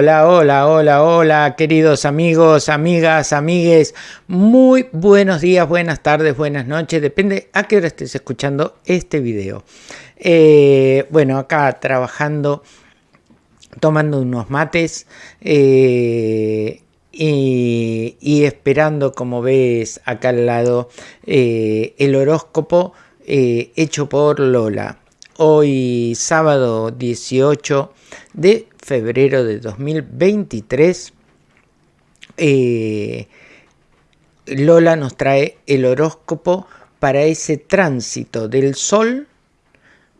Hola, hola, hola, hola, queridos amigos, amigas, amigues. Muy buenos días, buenas tardes, buenas noches. Depende a qué hora estés escuchando este video. Eh, bueno, acá trabajando, tomando unos mates eh, y, esperando, como ves acá al lado, eh, el horóscopo hecho por Lola. Hoy sábado 18 de febrero de 2023, eh, Lola nos trae el horóscopo para ese tránsito del Sol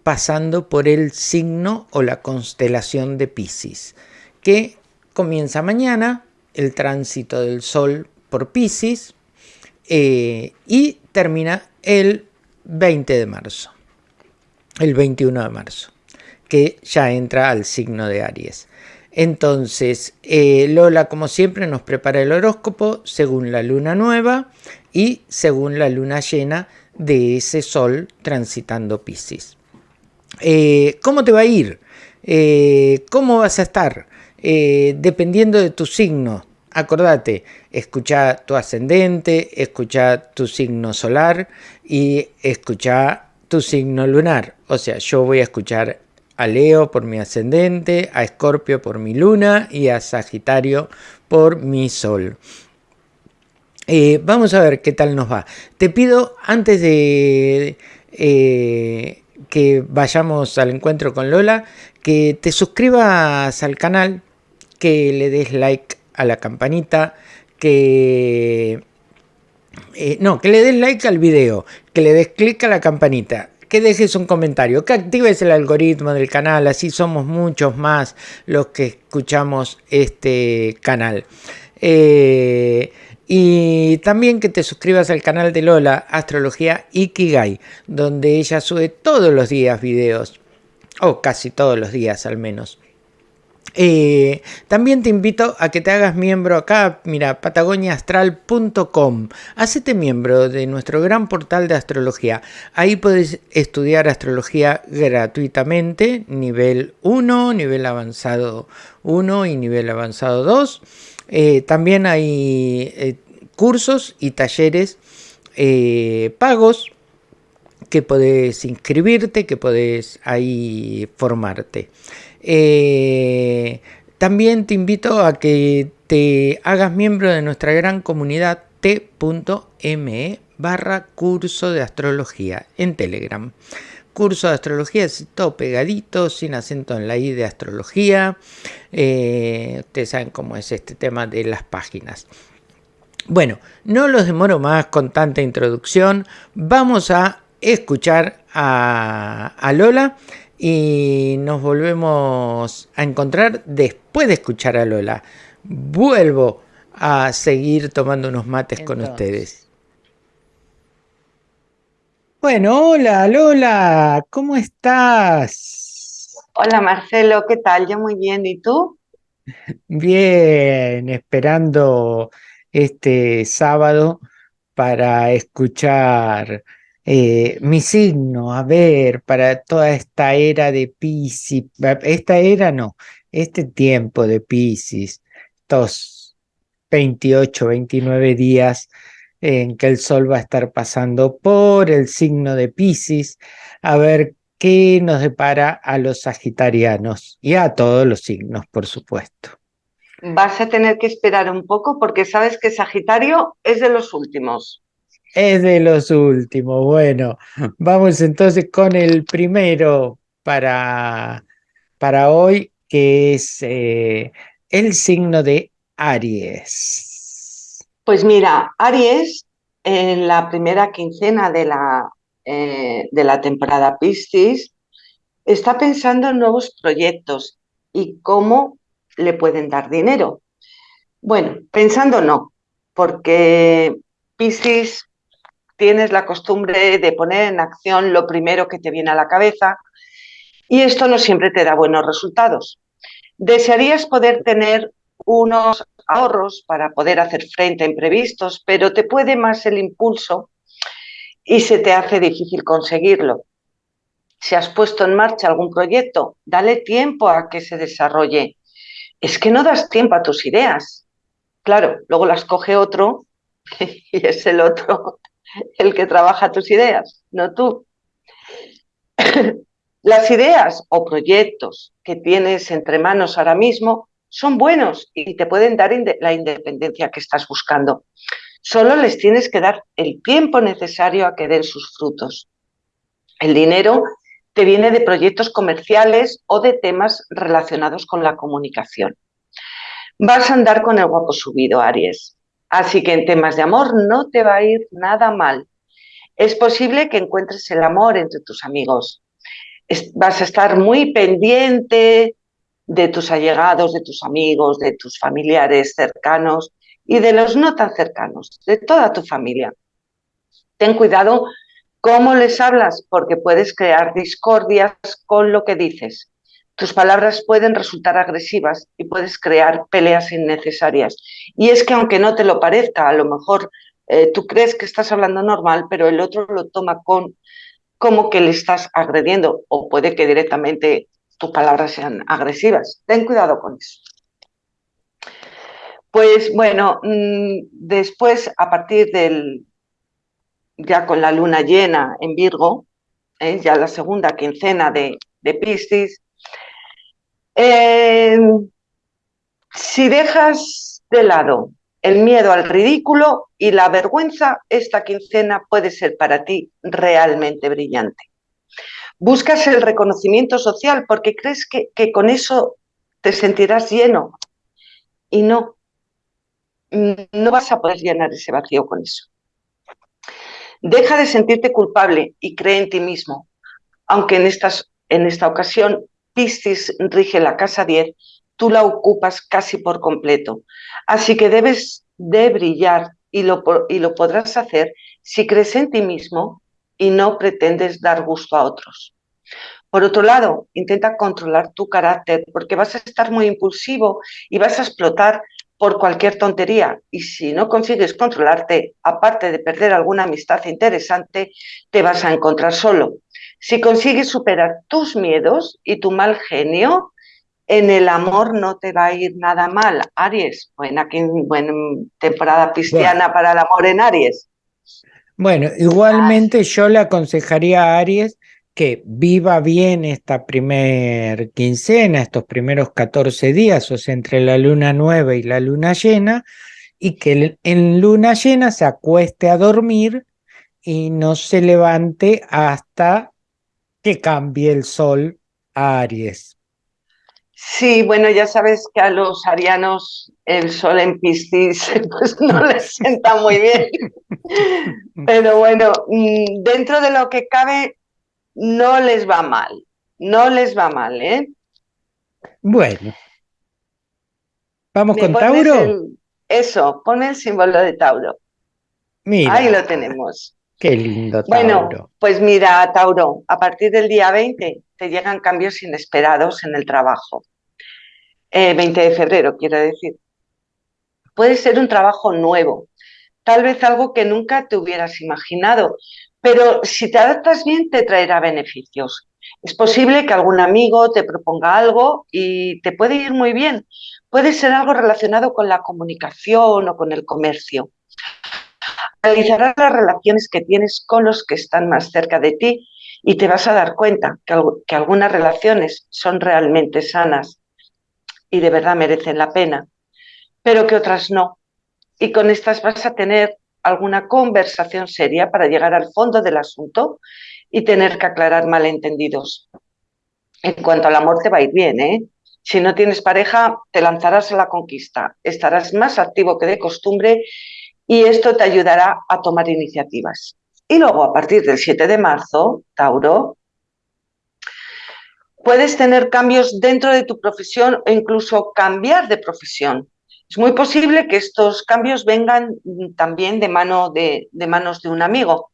pasando por el signo o la constelación de Pisces, que comienza mañana, el tránsito del Sol por Pisces, eh, y termina el 20 de marzo, el 21 de marzo que ya entra al signo de Aries. Entonces, eh, Lola, como siempre, nos prepara el horóscopo según la luna nueva y según la luna llena de ese sol transitando Pisces. Eh, ¿Cómo te va a ir? Eh, ¿Cómo vas a estar? dependiendo de tu signo. Acordate, escucha tu ascendente, escucha tu signo solar y escucha tu signo lunar. O sea, yo voy a escuchar a Leo por mi ascendente, a Escorpio por mi luna y a Sagitario por mi sol. Eh, vamos a ver qué tal nos va. Te pido antes de eh, que vayamos al encuentro con Lola, que te suscribas al canal, que le des like a la campanita, que... Eh, no, que le des like al video, que le des clic a la campanita que dejes un comentario, que actives el algoritmo del canal, así somos muchos más los que escuchamos este canal. Eh, y también que te suscribas al canal de Lola, Astrología Ikigai, donde ella sube todos los días videos, o casi todos los días al menos. Eh, también te invito a que te hagas miembro acá, mira, patagoniaastral.com. Hacete miembro de nuestro gran portal de astrología. Ahí puedes estudiar astrología gratuitamente, nivel 1, nivel avanzado 1 y nivel avanzado 2. Eh, también hay eh, cursos y talleres pagos que podés inscribirte, que podés ahí formarte. Eh, también te invito a que te hagas miembro de nuestra gran comunidad t.me barra curso de astrología en Telegram. Curso de astrología, todo pegadito, sin acento en la I de astrología. Eh, ustedes saben cómo es este tema de las páginas. Bueno, no los demoro más con tanta introducción. Vamos a escuchar a Lola y nos volvemos a encontrar después de escuchar a Lola. Vuelvo a seguir tomando unos mates con ustedes. Bueno, hola Lola, ¿cómo estás? Hola Marcelo, ¿qué tal? Yo muy bien, ¿y tú? Bien, esperando este sábado para escuchar eh, mi signo, a ver, para toda esta era de Pisces, esta era no, este tiempo de Pisces, estos 28, 29 días en que el Sol va a estar pasando por el signo de Pisces, a ver qué nos depara a los sagitarianos y a todos los signos, por supuesto. Vas a tener que esperar un poco porque sabes que Sagitario es de los últimos. Es de los últimos. Bueno, vamos entonces con el primero para, para hoy, que es eh, el signo de Aries. Pues mira, Aries, en la primera quincena de la, eh, de la temporada Piscis, está pensando en nuevos proyectos y cómo le pueden dar dinero. Bueno, pensando no, porque Piscis tienes la costumbre de poner en acción lo primero que te viene a la cabeza y esto no siempre te da buenos resultados. Desearías poder tener unos ahorros para poder hacer frente a imprevistos, pero te puede más el impulso y se te hace difícil conseguirlo. Si has puesto en marcha algún proyecto, dale tiempo a que se desarrolle. es que no das tiempo a tus ideas. Claro, luego las coge otro y es el otro el que trabaja tus ideas, no tú. Las ideas o proyectos que tienes entre manos ahora mismo son buenos y te pueden dar la independencia que estás buscando. Solo les tienes que dar el tiempo necesario a que den sus frutos. El dinero te viene de proyectos comerciales o de temas relacionados con la comunicación. Vas a andar con el guapo subido, Aries. Así que en temas de amor no te va a ir nada mal. Es posible que encuentres el amor entre tus amigos. vas a estar muy pendiente de tus allegados, de tus amigos, de tus familiares cercanos y de los no tan cercanos, de toda tu familia. Ten cuidado cómo les hablas porque puedes crear discordias con lo que dices. Tus palabras pueden resultar agresivas y puedes crear peleas innecesarias. Y es que aunque no te lo parezca, a lo mejor eh, tú crees que estás hablando normal, pero el otro lo toma con como que le estás agrediendo o puede que directamente tus palabras sean agresivas. Ten cuidado con eso. Pues bueno, mm, después a partir del, ya con la luna llena en Virgo, ¿eh? ya la segunda quincena de, de Piscis, eh, si dejas de lado el miedo al ridículo y la vergüenza, esta quincena puede ser para ti realmente brillante. Buscas el reconocimiento social porque crees que, que con eso te sentirás lleno y no, no vas a poder llenar ese vacío con eso. Deja de sentirte culpable y cree en ti mismo, aunque en, estas, en esta ocasión Piscis rige la casa 10, tú la ocupas casi por completo. Así que debes de brillar y lo, y lo podrás hacer si crees en ti mismo y no pretendes dar gusto a otros. Por otro lado, intenta controlar tu carácter porque vas a estar muy impulsivo y vas a explotar por cualquier tontería. Y si no consigues controlarte, aparte de perder alguna amistad interesante, te vas a encontrar solo. Si consigues superar tus miedos y tu mal genio, en el amor no te va a ir nada mal. Aries, buena, buena temporada cristiana para el amor en Aries. Bueno, igualmente yo le aconsejaría a Aries que viva bien esta primer quincena, estos primeros 14 días, o sea, entre la luna nueva y la luna llena, y que en luna llena se acueste a dormir y no se levante hasta que cambie el sol a Aries. Sí, bueno, ya sabes que a los arianos el sol en Piscis pues no les sienta muy bien. Pero bueno, mm, dentro de lo que cabe, no les va mal. No les va mal, ¿eh? Bueno. ¿Vamos con Tauro? eso, pone el símbolo de Tauro. Mira. Ahí lo tenemos. Qué lindo, Tauro. Bueno, pues mira, Tauro, a partir del día 20 te llegan cambios inesperados en el trabajo. 20 eh, de febrero, quiero decir. Puede ser un trabajo nuevo, tal vez algo que nunca te hubieras imaginado, pero si te adaptas bien te traerá beneficios. Es posible que algún amigo te proponga algo y te puede ir muy bien. Puede ser algo relacionado con la comunicación o con el comercio. Analizarás las relaciones que tienes con los que están más cerca de ti y te vas a dar cuenta que, que algunas relaciones son realmente sanas y de verdad merecen la pena, pero que otras no. Y con estas vas a tener alguna conversación seria para llegar al fondo del asunto y tener que aclarar malentendidos. En cuanto al amor te va a ir bien, ¿eh? Si no tienes pareja, te lanzarás a la conquista, estarás más activo que de costumbre y esto te ayudará a tomar iniciativas. Y luego, a partir del 7 de marzo, Tauro, puedes tener cambios dentro de tu profesión o incluso cambiar de profesión. Es muy posible que estos cambios vengan también de, de manos de un amigo.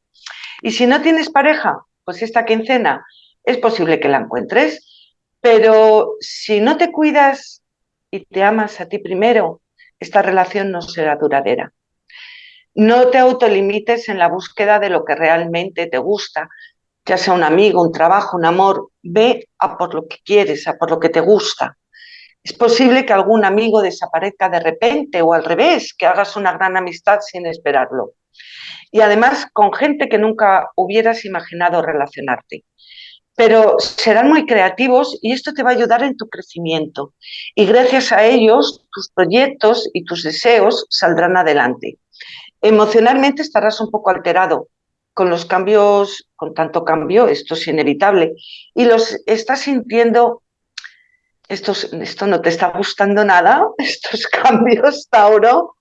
Y si no tienes pareja, pues esta quincena es posible que la encuentres, pero si no te cuidas y te amas a ti primero, esta relación no será duradera. No te autolimites en la búsqueda de lo que realmente te gusta, ya sea un amigo, un trabajo, un amor, ve a por lo que quieres, a por lo que te gusta. Es posible que algún amigo desaparezca de repente o al revés, que hagas una gran amistad sin esperarlo. Y además con gente que nunca hubieras imaginado relacionarte. Pero serán muy creativos y esto te va a ayudar en tu crecimiento. Y gracias a ellos, tus proyectos y tus deseos saldrán adelante. Emocionalmente estarás un poco alterado, con los cambios, con tanto cambio, esto es inevitable, y los estás sintiendo, esto, esto no te está gustando nada, estos cambios, Tauro,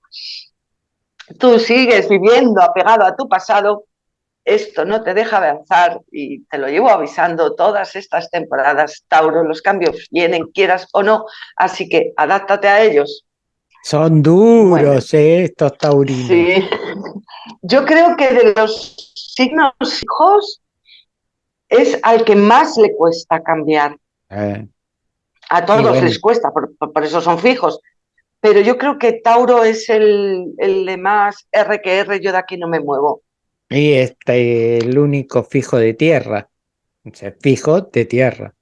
tú sigues viviendo apegado a tu pasado, esto no te deja avanzar y te lo llevo avisando todas estas temporadas, Tauro, los cambios vienen, quieras o no, así que adáptate a ellos. Son duros eh, estos taurinos. Sí, yo creo que de los signos hijos es al que más le cuesta cambiar. Eh. A todos les cuesta, por, eso son fijos. Pero yo creo que Tauro es el, el de más R que R, yo de aquí no me muevo. Y este el único fijo de tierra. O sea, fijo de tierra.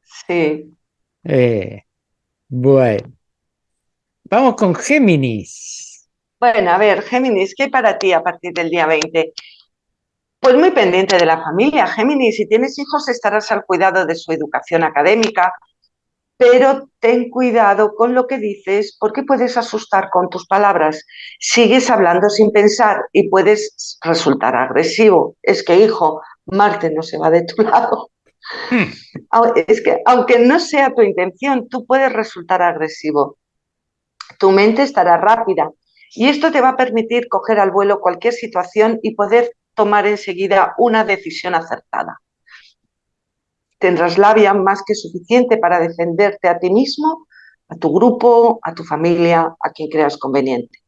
Sí. Eh, bueno. Vamos con Géminis. Bueno, a ver, Géminis, ¿qué hay para ti a partir del día 20? Pues muy pendiente de la familia, Géminis. Si tienes hijos estarás al cuidado de su educación académica, pero ten cuidado con lo que dices porque puedes asustar con tus palabras. Sigues hablando sin pensar y puedes resultar agresivo. Es que, hijo, Marte no se va de tu lado. Hmm. Es que, aunque no sea tu intención, tú puedes resultar agresivo. Tu mente estará rápida y esto te va a permitir coger al vuelo cualquier situación y poder tomar enseguida una decisión acertada. Tendrás labia más que suficiente para defenderte a ti mismo, a tu grupo, a tu familia, a quien creas conveniente.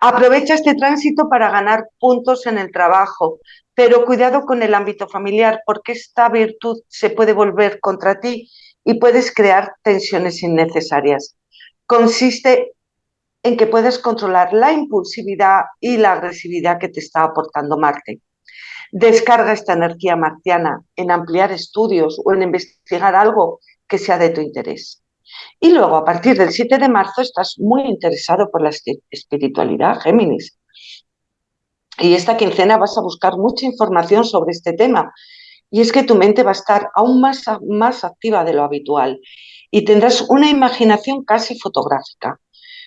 Aprovecha este tránsito para ganar puntos en el trabajo, pero cuidado con el ámbito familiar porque esta virtud se puede volver contra ti y puedes crear tensiones innecesarias. Consiste en que puedes controlar la impulsividad y la agresividad que te está aportando Marte. Descarga esta energía marciana en ampliar estudios o en investigar algo que sea de tu interés. Y luego, a partir del 7 de marzo, estás muy interesado por la espiritualidad, Géminis. Y esta quincena vas a buscar mucha información sobre este tema. Y es que tu mente va a estar aún más, más activa de lo habitual y tendrás una imaginación casi fotográfica.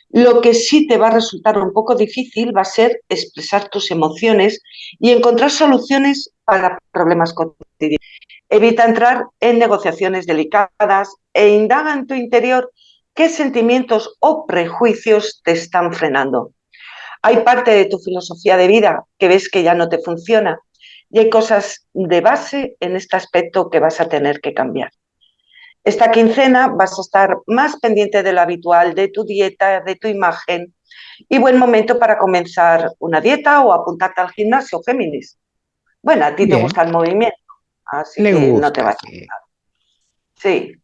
Lo que sí te va a resultar un poco difícil va a ser expresar tus emociones y encontrar soluciones para problemas cotidianos. Evita entrar en negociaciones delicadas e indaga en tu interior qué sentimientos o prejuicios te están frenando. Hay parte de tu filosofía de vida que ves que ya no te funciona y hay cosas de base en este aspecto que vas a tener que cambiar. Esta quincena vas a estar más pendiente de lo habitual, de tu dieta, de tu imagen y buen momento para comenzar una dieta o apuntarte al gimnasio, Géminis. Bueno, a ti te gusta el movimiento, así que no te vas a Sí.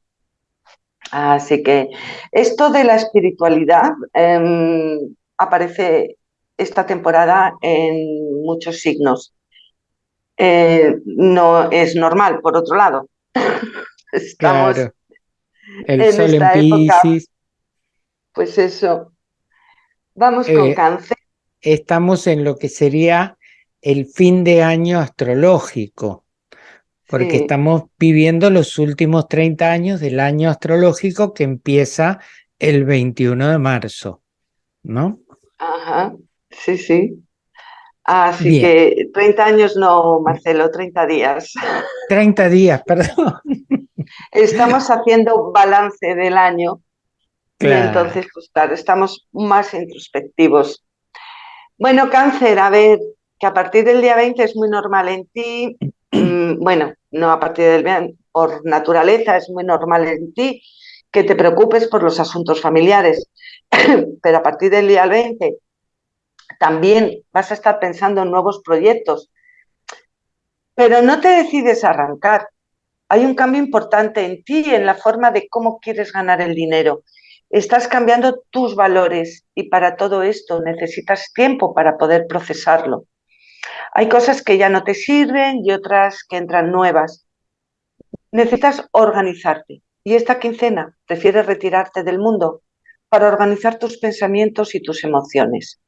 Así que esto de la espiritualidad em, aparece esta temporada en muchos signos. Eh, no es normal, por otro lado. Estamos El sol en Pisces. Pues eso. Vamos con eh, cáncer. Estamos en lo que sería el fin de año astrológico, porque estamos viviendo los últimos 30 años del año astrológico que empieza el 21 de marzo, ¿no? Ajá, sí, sí. Así que 30 años no, Marcelo, 30 días. 30 días, perdón. Estamos haciendo balance del año y entonces, pues claro, estamos más introspectivos. Bueno, cáncer, a ver, que a partir del día 20 es muy normal en ti, mm, bueno, no a partir del 20, por naturaleza es muy normal en ti que te preocupes por los asuntos familiares, pero a partir del día 20 también vas a estar pensando en nuevos proyectos, pero no te decides arrancar. Hay un cambio importante en ti, en la forma de cómo quieres ganar el dinero. Estás cambiando tus valores y para todo esto necesitas tiempo para poder procesarlo. Hay cosas que ya no te sirven y otras que entran nuevas. Necesitas organizarte y esta quincena prefieres retirarte del mundo para organizar tus pensamientos y tus emociones.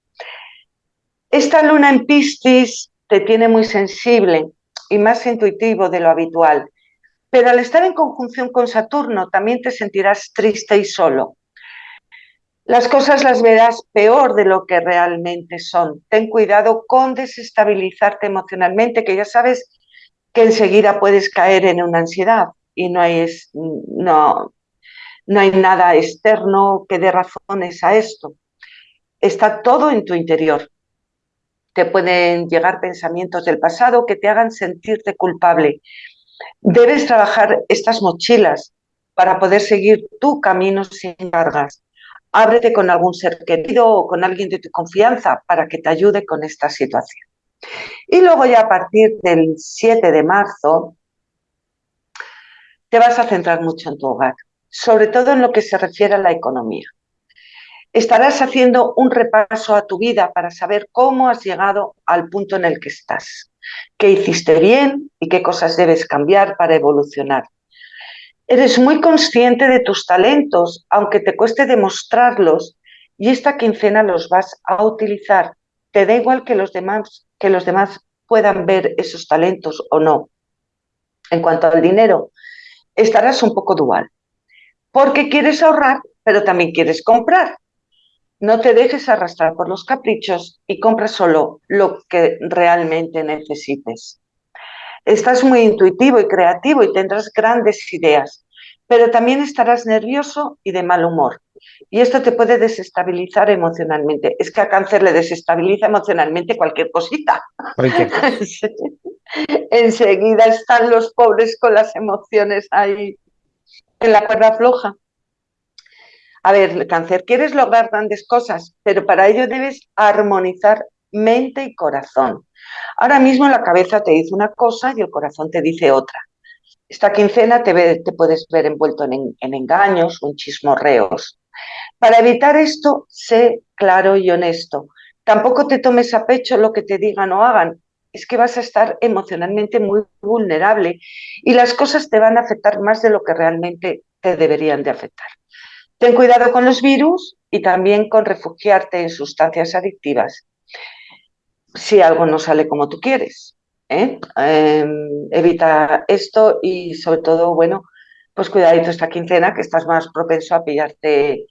Esta luna en Piscis te tiene muy sensible y más intuitivo de lo habitual, pero al estar en conjunción con Saturno también te sentirás triste y solo. Las cosas las verás peor de lo que realmente son. Ten cuidado con desestabilizarte emocionalmente, que ya sabes que enseguida puedes caer en una ansiedad y no hay, no, no hay nada externo que dé razones a esto. Está todo en tu interior. Te pueden llegar pensamientos del pasado que te hagan sentirte culpable. Debes trabajar estas mochilas para poder seguir tu camino sin cargas. Ábrete con algún ser querido o con alguien de tu confianza para que te ayude con esta situación. Y luego ya a partir del 7 de marzo te vas a centrar mucho en tu hogar, sobre todo en lo que se refiere a la economía. Estarás haciendo un repaso a tu vida para saber cómo has llegado al punto en el que estás, qué hiciste bien y qué cosas debes cambiar para evolucionar. Eres muy consciente de tus talentos, aunque te cueste demostrarlos, y esta quincena los vas a utilizar. Te da igual que los demás, que los demás puedan ver esos talentos o no. En cuanto al dinero, estarás un poco dual, porque quieres ahorrar, pero también quieres comprar. No te dejes arrastrar por los caprichos y compra solo lo que realmente necesites. Estás muy intuitivo y creativo y tendrás grandes ideas, pero también estarás nervioso y de mal humor. Y esto te puede desestabilizar emocionalmente. Es que a cáncer le desestabiliza emocionalmente cualquier cosita. Enseguida están los pobres con las emociones ahí en la cuerda floja. A ver, cáncer, quieres lograr grandes cosas, pero para ello debes armonizar mente y corazón. Ahora mismo la cabeza te dice una cosa y el corazón te dice otra. Esta quincena te, puedes ver envuelto en, en engaños o en chismorreos. Para evitar esto, sé claro y honesto. Tampoco te tomes a pecho lo que te digan o hagan. Es que vas a estar emocionalmente muy vulnerable y las cosas te van a afectar más de lo que realmente te deberían de afectar. Ten cuidado con los virus y también con refugiarte en sustancias adictivas si algo no sale como tú quieres. ¿eh? Em, evita esto y sobre todo, bueno, pues cuidadito esta quincena que estás más propenso a pillarte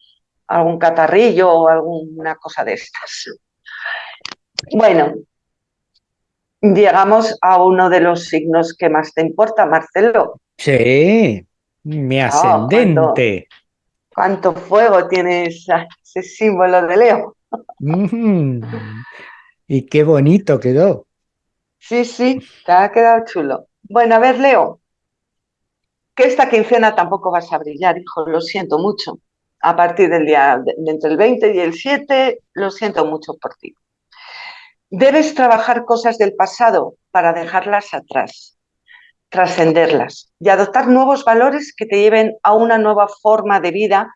algún catarrillo o alguna cosa de estas. Bueno, llegamos a uno de los signos que más te importa, Marcelo. Sí, mi ah, ascendente. ¿Cuánto fuego tiene ese símbolo de Leo? Y qué bonito quedó. Sí, sí, te ha quedado chulo. Bueno, a ver, Leo, que esta quincena tampoco vas a brillar, hijo, lo siento mucho. A partir del día, entre el 20 y el 7, lo siento mucho por ti. Debes trabajar cosas del pasado para dejarlas atrás trascenderlas y adoptar nuevos valores que te lleven a una nueva forma de vida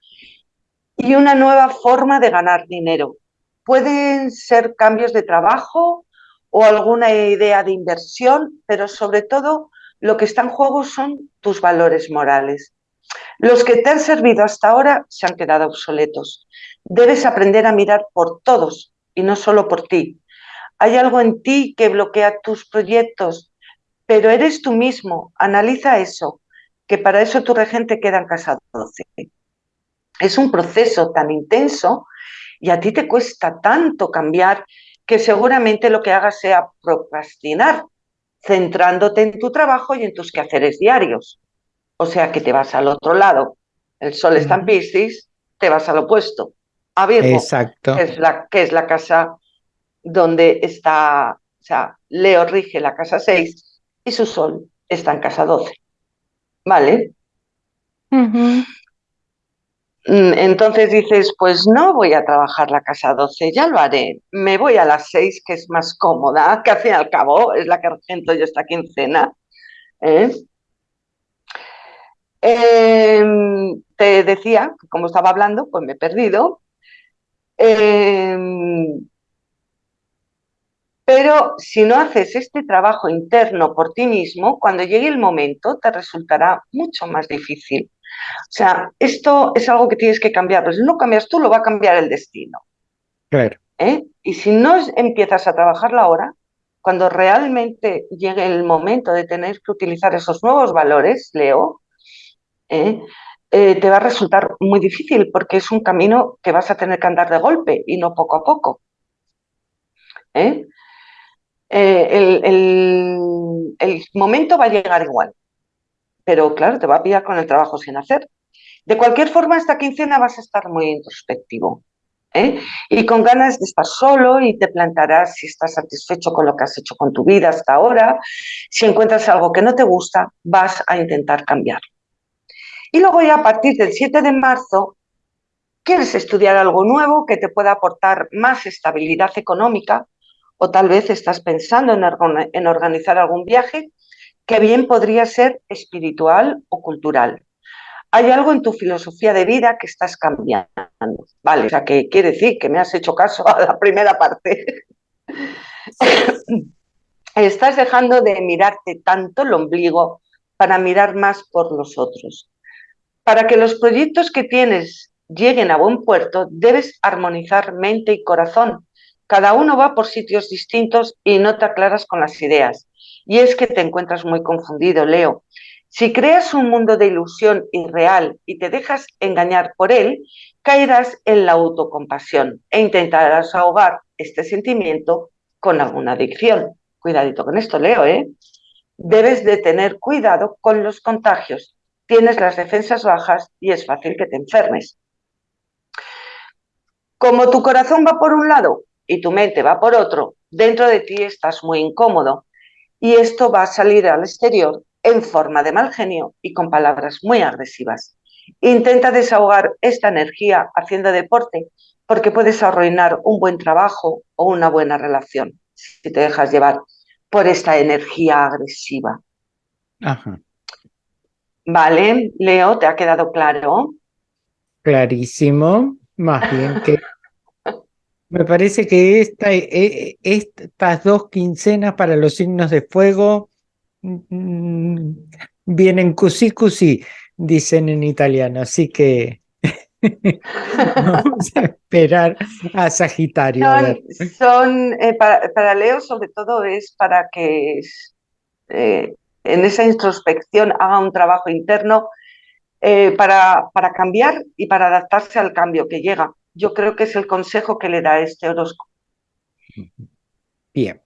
y una nueva forma de ganar dinero. Pueden ser cambios de trabajo o alguna idea de inversión, pero sobre todo lo que está en juego son tus valores morales. Los que te han servido hasta ahora se han quedado obsoletos. Debes aprender a mirar por todos y no solo por ti. Hay algo en ti que bloquea tus proyectos, pero eres tú mismo, analiza eso, que para eso tu regente queda en casa 12. Es un proceso tan intenso y a ti te cuesta tanto cambiar que seguramente lo que hagas sea procrastinar, centrándote en tu trabajo y en tus quehaceres diarios. O sea que te vas al otro lado. El sol está en Piscis, te vas al opuesto, a Virgo, Exacto. Que, es la, que es la casa donde está, o sea, Leo rige la casa 6 y su sol está en casa 12. ¿Vale? Mm, entonces dices, pues no voy a trabajar la casa 12, ya lo haré. Me voy a las 6, que es más cómoda, que al fin y al cabo es la que regento yo esta quincena. ¿eh? Em, te decía, como estaba hablando, pues me he perdido. Em, Pero si no haces este trabajo interno por ti mismo, cuando llegue el momento te resultará mucho más difícil. O sea, esto es algo que tienes que cambiar, pero si no cambias tú, lo va a cambiar el destino. Claro. ¿Eh? Y si no empiezas a trabajarla ahora, cuando realmente llegue el momento de tener que utilizar esos nuevos valores, Leo, ¿eh? Eh, te va a resultar muy difícil porque es un camino que vas a tener que andar de golpe y no poco a poco. El, el momento va a llegar igual, pero claro, te va a pillar con el trabajo sin hacer. De cualquier forma, esta quincena vas a estar muy introspectivo. ¿eh? y con ganas de estar solo y te plantarás si estás satisfecho con lo que has hecho con tu vida hasta ahora. Si encuentras algo que no te gusta, vas a intentar cambiarlo. Y luego ya a partir del 7 de marzo, quieres estudiar algo nuevo que te pueda aportar más estabilidad económica o tal vez estás pensando en organizar algún viaje que bien podría ser espiritual o cultural hay algo en tu filosofía de vida que estás cambiando. Vale, o sea, que quiere decir que me has hecho caso a la primera parte. estás dejando de mirarte tanto el ombligo para mirar más por los otros. Para que los proyectos que tienes lleguen a buen puerto, debes armonizar mente y corazón. Cada uno va por sitios distintos y no te aclaras con las ideas. Y es que te encuentras muy confundido, Leo. Si creas un mundo de ilusión irreal y te dejas engañar por él, caerás en la autocompasión e intentarás ahogar este sentimiento con alguna adicción. Cuidadito con esto, Leo, ¿eh? Debes de tener cuidado con los contagios. Tienes las defensas bajas y es fácil que te enfermes. Como tu corazón va por un lado y tu mente va por otro, dentro de ti estás muy incómodo y esto va a salir al exterior en forma de mal genio y con palabras muy agresivas. Intenta desahogar esta energía haciendo deporte porque puedes arruinar un buen trabajo o una buena relación si te dejas llevar por esta energía agresiva. Vale, Leo, ¿te ha quedado claro? Clarísimo, más bien que me parece que esta, eh, estas dos quincenas para los signos de fuego Mm, vienen così così, dicen en italiano, así que vamos a esperar a Sagitario. Son, eh, para, Leo sobre todo es para que eh, en esa introspección haga un trabajo interno eh, para, para cambiar y para adaptarse al cambio que llega. Yo creo que es el consejo que le da este horóscopo. Bien.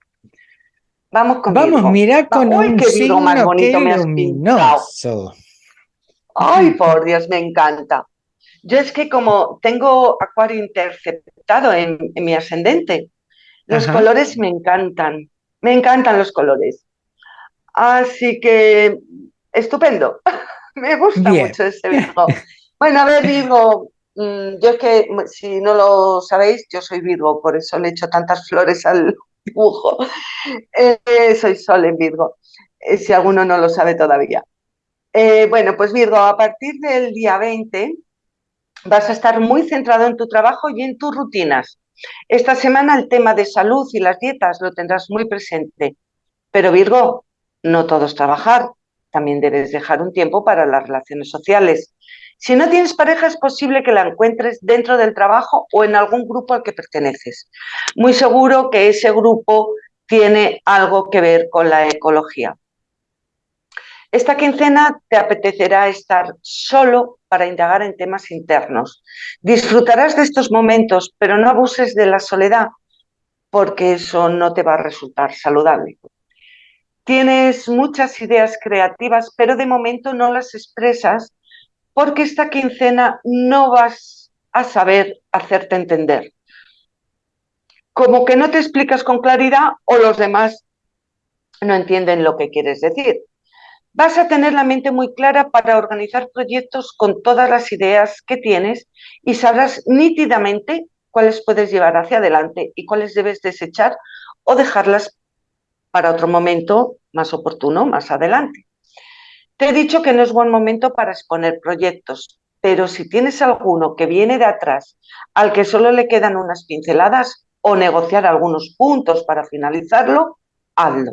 Vamos con Vamos, Virgo. mira con un qué signo más bonito me has luminoso. Ay, por Dios, me encanta. Yo es que como tengo Acuario interceptado en, mi ascendente, los colores me encantan. Me encantan los colores. Así que, estupendo. me gusta mucho ese Virgo. bueno, a ver, Virgo, yo es que, si no lo sabéis, yo soy Virgo, por eso le echo tantas flores al, dibujo. Eh, soy Sol en Virgo, eh, si alguno no lo sabe todavía. Eh, bueno, pues Virgo, a partir del día 20 vas a estar muy centrado en tu trabajo y en tus rutinas. Esta semana el tema de salud y las dietas lo tendrás muy presente. Pero Virgo, no todo es trabajar, también debes dejar un tiempo para las relaciones sociales. Si no tienes pareja, es posible que la encuentres dentro del trabajo o en algún grupo al que perteneces. Muy seguro que ese grupo tiene algo que ver con la ecología. Esta quincena te apetecerá estar solo para indagar en temas internos. Disfrutarás de estos momentos, pero no abuses de la soledad, porque eso no te va a resultar saludable. Tienes muchas ideas creativas, pero de momento no las expresas porque esta quincena no vas a saber hacerte entender. Como que no te explicas con claridad o los demás no entienden lo que quieres decir. Vas a tener la mente muy clara para organizar proyectos con todas las ideas que tienes y sabrás nítidamente cuáles puedes llevar hacia adelante y cuáles debes desechar o dejarlas para otro momento más oportuno, más adelante. Te he dicho que no es buen momento para exponer proyectos, pero si tienes alguno que viene de atrás, al que solo le quedan unas pinceladas, o negociar algunos puntos para finalizarlo, hazlo,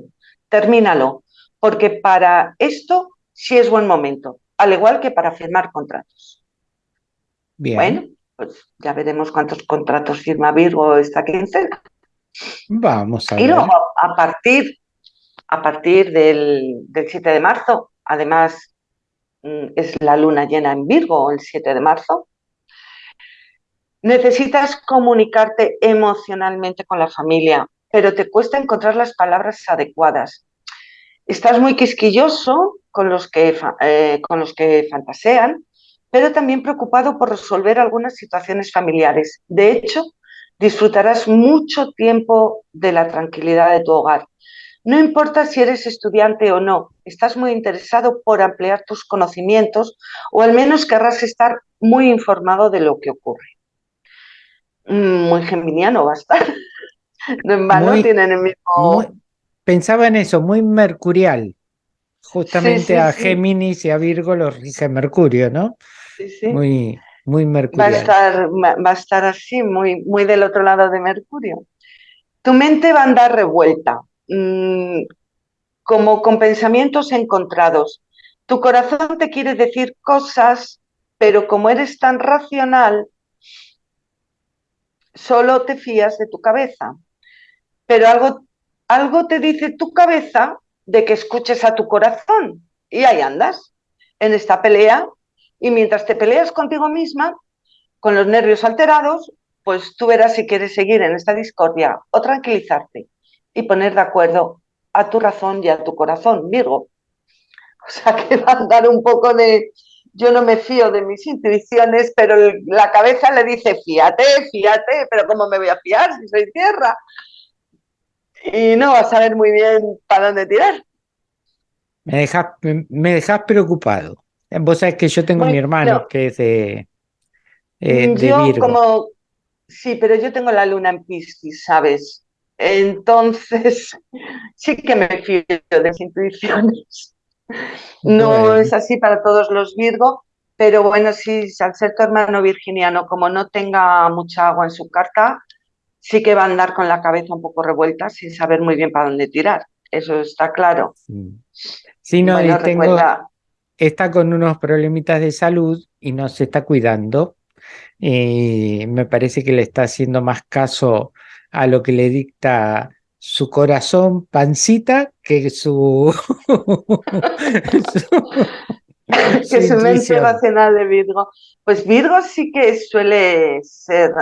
termínalo, porque para esto sí es buen momento, al igual que para firmar contratos. Bien. Bueno, pues ya veremos cuántos contratos firma Virgo esta quincena. Vamos a ver. Y luego, a partir, a partir del, del 7 de marzo, además mm, es la luna llena en Virgo el 7 de marzo, necesitas comunicarte emocionalmente con la familia, pero te cuesta encontrar las palabras adecuadas. Estás muy quisquilloso con los que, eh, con los que fantasean, pero también preocupado por resolver algunas situaciones familiares. De hecho, disfrutarás mucho tiempo de la tranquilidad de tu hogar. No importa si eres estudiante o no, estás muy interesado por ampliar tus conocimientos o al menos querrás estar muy informado de lo que ocurre. Mm, muy geminiano va a estar. No en vano tienen el mismo... pensaba en eso, muy mercurial. Justamente a Géminis y a Virgo los rige Mercurio, ¿no? Sí, sí. Muy, muy mercurial. Va a estar, va a estar así, muy, muy del otro lado de Mercurio. Tu mente va a andar revuelta, mm, como con pensamientos encontrados. Tu corazón te quiere decir cosas, pero como eres tan racional, solo te fías de tu cabeza. Pero algo, algo te dice tu cabeza de que escuches a tu corazón. Y ahí andas, en esta pelea. Y mientras te peleas contigo misma, con los nervios alterados, pues tú verás si quieres seguir en esta discordia o tranquilizarte y poner de acuerdo a tu razón y a tu corazón, Virgo. O sea que va a andar un poco de, yo no me fío de mis intuiciones, pero la cabeza le dice, fíate, fíate, pero ¿cómo me voy a fiar si soy tierra? Y no vas a saber muy bien para dónde tirar. Me dejas, me dejas preocupado. Vos sabés que yo tengo mi hermano que es de, eh, yo como, sí, pero yo tengo la luna en Piscis, ¿sabes? Entonces, sí que me fío de mis intuiciones. No es así para todos los Virgo, pero bueno, sí, al ser tu hermano virginiano, como no tenga mucha agua en su carta, sí que va a andar con la cabeza un poco revuelta sin saber muy bien para dónde tirar. Eso está claro. Sí, no, está con unos problemitas de salud y no se está cuidando. Y me parece que le está haciendo más caso a lo que le dicta su corazón pancita que su, que su mente racional de Virgo. Pues Virgo sí que suele ser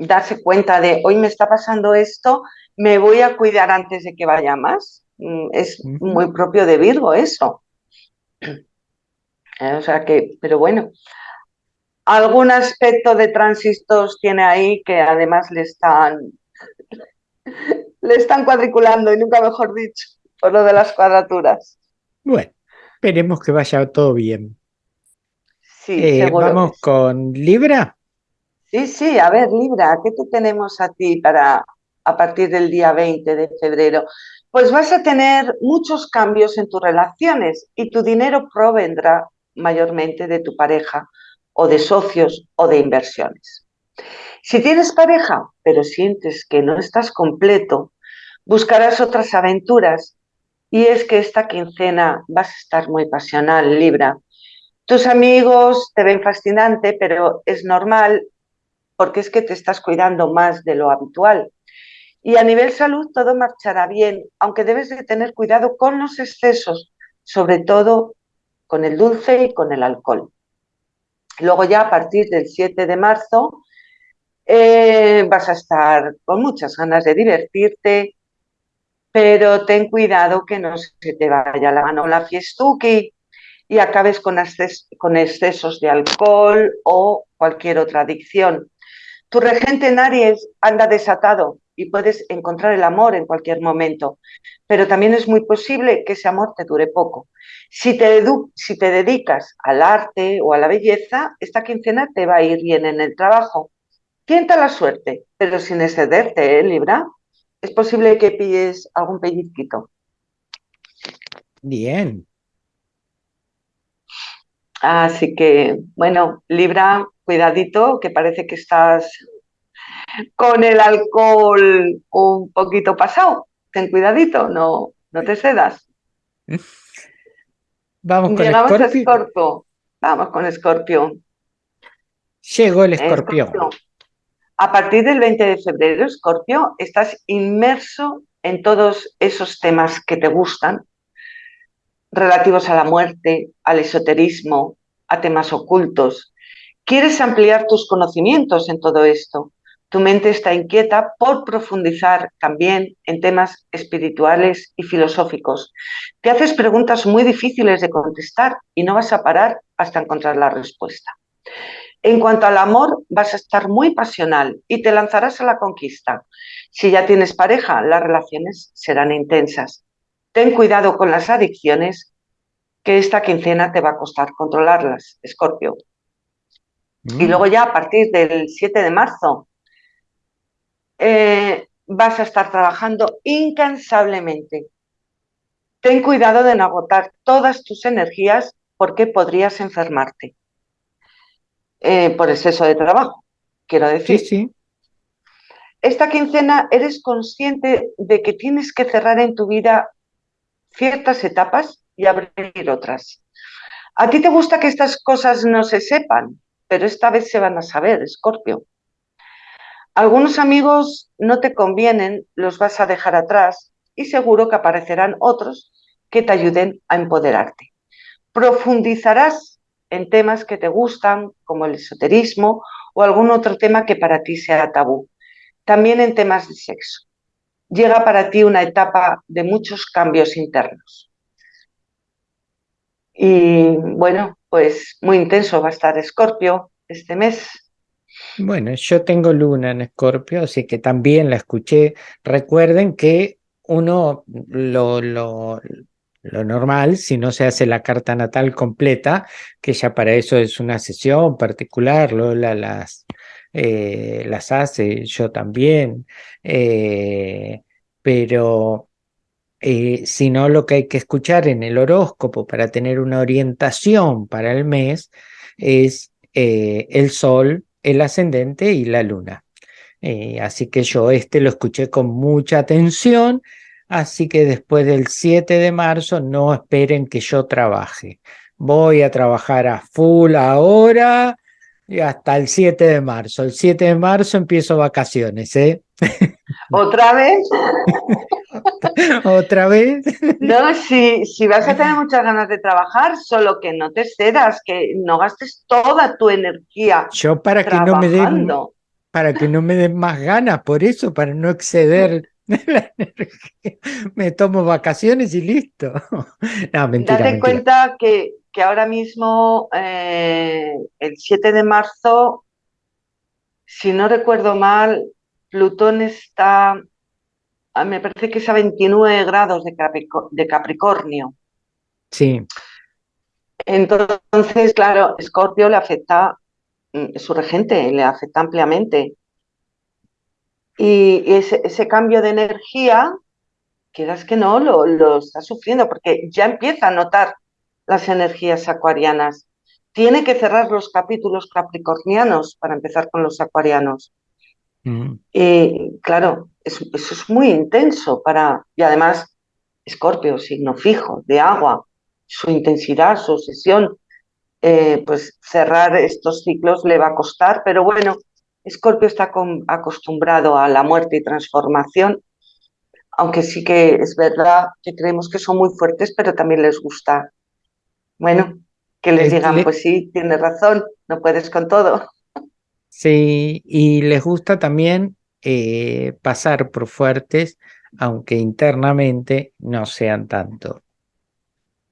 darse cuenta de hoy me está pasando esto, me voy a cuidar antes de que vaya más. Mm, es muy propio de Virgo eso. O sea que, pero bueno, algún aspecto de tránsito tiene ahí que además le están le están cuadriculando y nunca mejor dicho, por lo de las cuadraturas. Bueno, esperemos que vaya todo bien. Sí, eh, Vamos con Libra. Sí, sí, a ver, Libra, ¿qué te tenemos a ti para a partir del día 20 de febrero? Pues vas a tener muchos cambios en tus relaciones y tu dinero provendrá mayormente de tu pareja o de socios o de inversiones. Si tienes pareja, pero sientes que no estás completo, buscarás otras aventuras y es que esta quincena vas a estar muy pasional, Libra. Tus amigos te ven fascinante, pero es normal porque es que te estás cuidando más de lo habitual. Y a nivel salud todo marchará bien, aunque debes de tener cuidado con los excesos, sobre todo con el dulce y con el alcohol. Luego ya a partir del 7 de marzo eh, vas a estar con muchas ganas de divertirte, pero ten cuidado que no se te vaya la mano la fiestuki y acabes con, con excesos de alcohol o cualquier otra adicción. Tu regente en Aries anda desatado y puedes encontrar el amor en cualquier momento, pero también es muy posible que ese amor te dure poco. Si te, si te dedicas al arte o a la belleza, esta quincena te va a ir bien en el trabajo. Tienta la suerte, pero sin excederte, ¿eh, Libra? Es posible que pilles algún pellizquito. Bien. Así que, bueno, Libra, cuidadito, que parece que estás con el alcohol un poquito pasado. Ten cuidadito, no, no te cedas. Vamos con Scorpio. Vamos con Escorpio. Llegó el escorpión. A partir del 20 de febrero, Escorpio, estás inmerso en todos esos temas que te gustan, relativos a la muerte, al esoterismo, a temas ocultos. Quieres ampliar tus conocimientos en todo esto. Tu mente está inquieta por profundizar también en temas espirituales y filosóficos. Te haces preguntas muy difíciles de contestar y no vas a parar hasta encontrar la respuesta. En cuanto al amor, vas a estar muy pasional y te lanzarás a la conquista. Si ya tienes pareja, las relaciones serán intensas. Ten cuidado con las adicciones, que esta quincena te va a costar controlarlas, Escorpio. Y mm. luego ya a partir del 7 de marzo eh, vas a estar trabajando incansablemente. Ten cuidado de no agotar todas tus energías porque podrías enfermarte. Eh, por exceso de trabajo, quiero decir. Sí, sí. Esta quincena eres consciente de que tienes que cerrar en tu vida ciertas etapas y abrir otras. A ti te gusta que estas cosas no se sepan, pero esta vez se van a saber, Escorpio. Algunos amigos no te convienen, los vas a dejar atrás y seguro que aparecerán otros que te ayuden a empoderarte. Profundizarás en temas que te gustan, como el esoterismo o algún otro tema que para ti sea tabú. También en temas de sexo. Llega para ti una etapa de muchos cambios internos. Y bueno, pues muy intenso va a estar Escorpio este mes. Bueno, yo tengo luna en Escorpio, así que también la escuché. Recuerden que uno lo, lo, lo normal, si no se hace la carta natal completa, que ya para eso es una sesión particular, Lola las, eh, las hace, yo también, eh, pero eh, si no lo que hay que escuchar en el horóscopo para tener una orientación para el mes es el sol, el ascendente y la luna. así que yo este lo escuché con mucha atención Así que después del 7 de marzo no esperen que yo trabaje. Voy a trabajar a full ahora y hasta el 7 de marzo. El 7 de marzo empiezo vacaciones, ¿eh? ¿Otra vez? ¿Otra vez? No, si, si vas a tener muchas ganas de trabajar, solo que no te cedas, que no gastes toda tu energía. Yo para que no me den para que no me den más ganas, por eso, para no exceder Me tomo vacaciones y listo. No, mentira, Date cuenta que, que, ahora mismo, eh, el 7 de marzo, si no recuerdo mal, Plutón está, me parece que es a 29 grados de, Capricornio. Sí. Entonces, claro, Escorpio le afecta, mm, su regente le afecta ampliamente. Y ese, cambio de energía, quieras que no, lo, lo está sufriendo porque ya empieza a notar las energías acuarianas. Tiene que cerrar los capítulos capricornianos para empezar con los acuarianos. Mm. Y claro, eso, es muy intenso para, y además, Escorpio, signo fijo, de agua, su intensidad, su obsesión, eh, pues cerrar estos ciclos le va a costar, pero bueno, Escorpio está acostumbrado a la muerte y transformación, aunque sí que es verdad que creemos que son muy fuertes, pero también les gusta. Bueno, que les digan, pues sí, tienes razón, no puedes con todo. Sí, y les gusta también eh, pasar por fuertes, aunque internamente no sean tanto.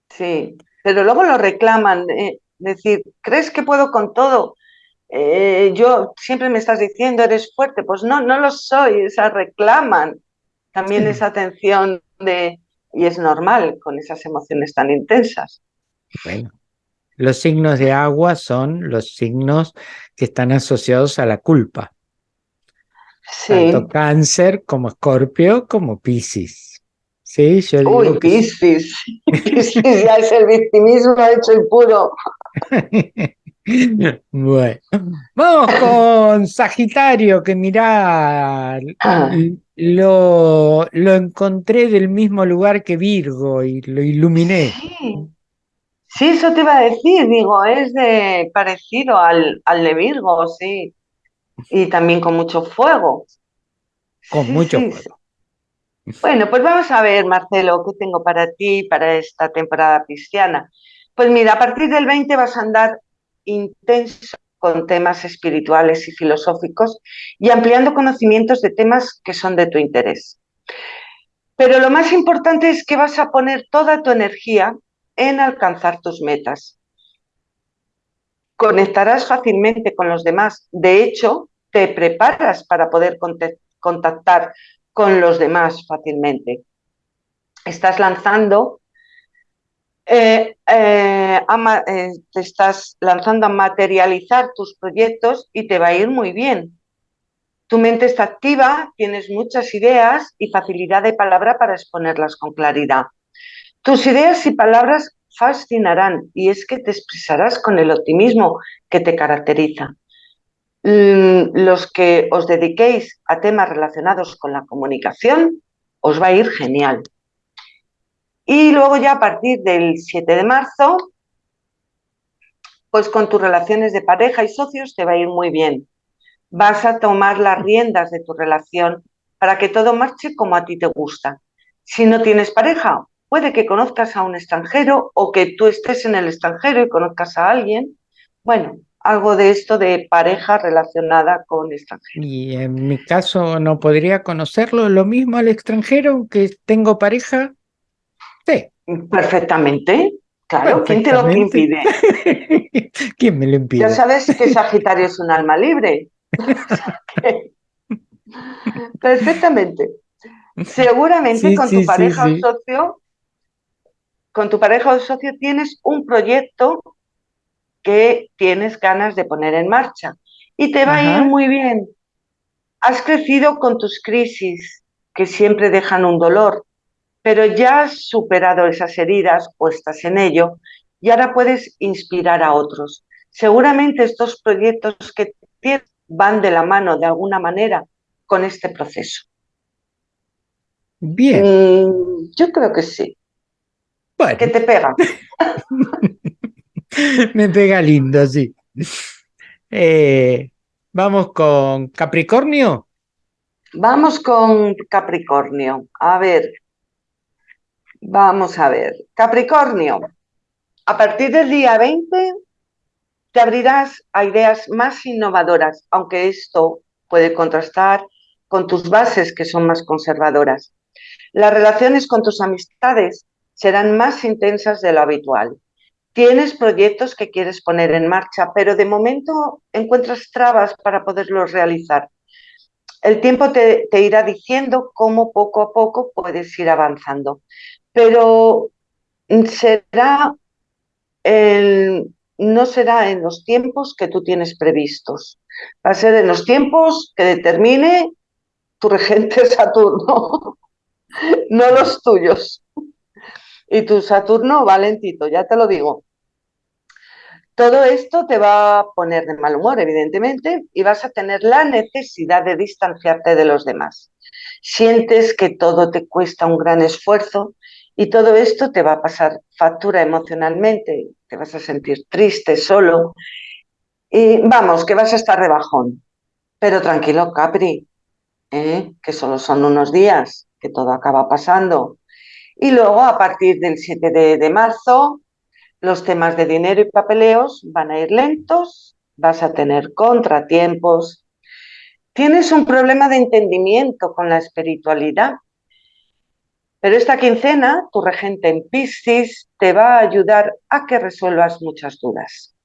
Sí, pero luego lo reclaman, eh, decir, ¿crees que puedo con todo? Eh, yo siempre me estás diciendo, eres fuerte, pues no, no lo soy, o reclaman también esa atención de, y es normal con esas emociones tan intensas. Bueno, los signos de agua son los signos que están asociados a la culpa. Tanto cáncer como escorpio como piscis. Sí, yo digo Uy, piscis. piscis ya es el victimismo hecho y puro. Bueno, vamos con Sagitario, que mirá, lo, lo encontré del mismo lugar que Virgo y lo iluminé. Sí. eso te iba a decir, digo, es de parecido al, al de Virgo, sí. Y también con mucho fuego. Con mucho fuego. Bueno, pues vamos a ver, Marcelo, qué tengo para ti para esta temporada cristiana. Pues mira, a partir del 20 vas a andar intenso con temas espirituales y filosóficos y ampliando conocimientos de temas que son de tu interés. Pero lo más importante es que vas a poner toda tu energía en alcanzar tus metas. Conectarás fácilmente con los demás. De hecho, te preparas para poder contactar con los demás fácilmente. Estás lanzando, eh, eh, eh, te estás lanzando a materializar tus proyectos y te va a ir muy bien. Tu mente está activa, tienes muchas ideas y facilidad de palabra para exponerlas con claridad. Tus ideas y palabras fascinarán y es que te expresarás con el optimismo que te caracteriza. Mm, los que os dediquéis a temas relacionados con la comunicación, os va a ir genial. Y luego ya a partir del 7 de marzo, pues con tus relaciones de pareja y socios te va a ir muy bien. Vas a tomar las riendas de tu relación para que todo marche como a ti te gusta. Si no tienes pareja, puede que conozcas a un extranjero o que tú estés en el extranjero y conozcas a alguien. Bueno, algo de esto de pareja relacionada con extranjero. Y en mi caso no podría conocerlo lo mismo al extranjero, aunque tengo pareja. Sí. Perfectamente. Claro, ¿quién te lo impide? ¿Quién me lo impide? Ya sabes que Sagitario es un alma libre. Perfectamente. Seguramente con tu pareja o socio, con tu pareja o socio tienes un proyecto que tienes ganas de poner en marcha. Y te va a ir muy bien. Has crecido con tus crisis, que siempre dejan un dolor, pero ya has superado esas heridas o estás en ello y ahora puedes inspirar a otros. Seguramente estos proyectos que tienes van de la mano de alguna manera con este proceso. Bien. Mm, yo creo que sí. ¿Qué te pega? Me pega lindo, sí. Eh, vamos con Capricornio. Vamos con Capricornio. A ver, vamos a ver. Capricornio, a partir del día 20 te abrirás a ideas más innovadoras, aunque esto puede contrastar con tus bases que son más conservadoras. Las relaciones con tus amistades serán más intensas de lo habitual tienes proyectos que quieres poner en marcha, pero de momento encuentras trabas para poderlos realizar. El tiempo te, irá diciendo cómo poco a poco puedes ir avanzando, pero será no será en los tiempos que tú tienes previstos. Va a ser en los tiempos que determine tu regente Saturno, no los tuyos. Y tu Saturno valentito, ya te lo digo. Todo esto te va a poner de mal humor, evidentemente, y vas a tener la necesidad de distanciarte de los demás. Sientes que todo te cuesta un gran esfuerzo y todo esto te va a pasar factura emocionalmente, te vas a sentir triste, solo, y vamos, que vas a estar de bajón. Pero tranquilo, Capri, ¿eh? que solo son unos días, que todo acaba pasando. Y luego, a partir del 7 de marzo, los temas de dinero y papeleos van a ir lentos, vas a tener contratiempos. Tienes un problema de entendimiento con la espiritualidad. Pero esta quincena, tu regente en Piscis te va a ayudar a que resuelvas muchas dudas.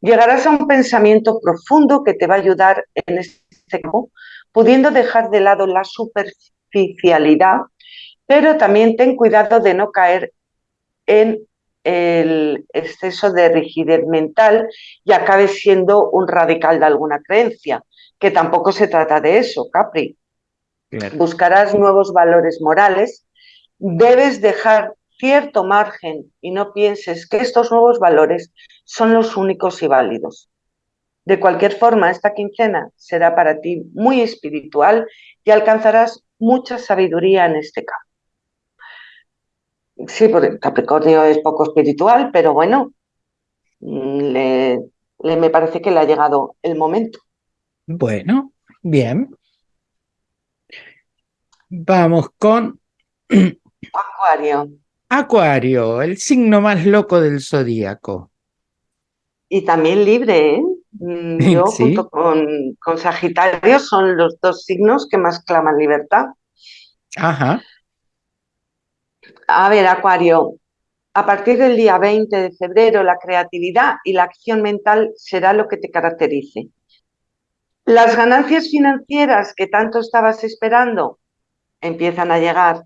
Llegarás a un pensamiento profundo que te va a ayudar en este campo, pudiendo dejar de lado la superficialidad, pero también ten cuidado de no caer en el exceso de rigidez mental y acabe siendo un radical de alguna creencia, que tampoco se trata de eso, Capri. Buscarás nuevos valores morales, debes dejar cierto margen y no pienses que estos nuevos valores son los únicos y válidos. De cualquier forma, esta quincena será para ti muy espiritual y alcanzarás mucha sabiduría en este campo. Sí, porque Capricornio es poco espiritual, pero bueno, mm, le, me parece que le ha llegado el momento. Bueno, bien. Vamos con... Acuario. Acuario, el signo más loco del zodíaco. Y también libre, ¿eh? Mm, yo junto con, con, Sagitario son los dos signos que más claman libertad. Ajá. A ver, Acuario, a partir del día 20 de febrero la creatividad y la acción mental será lo que te caracterice. Las ganancias financieras que tanto estabas esperando empiezan a llegar.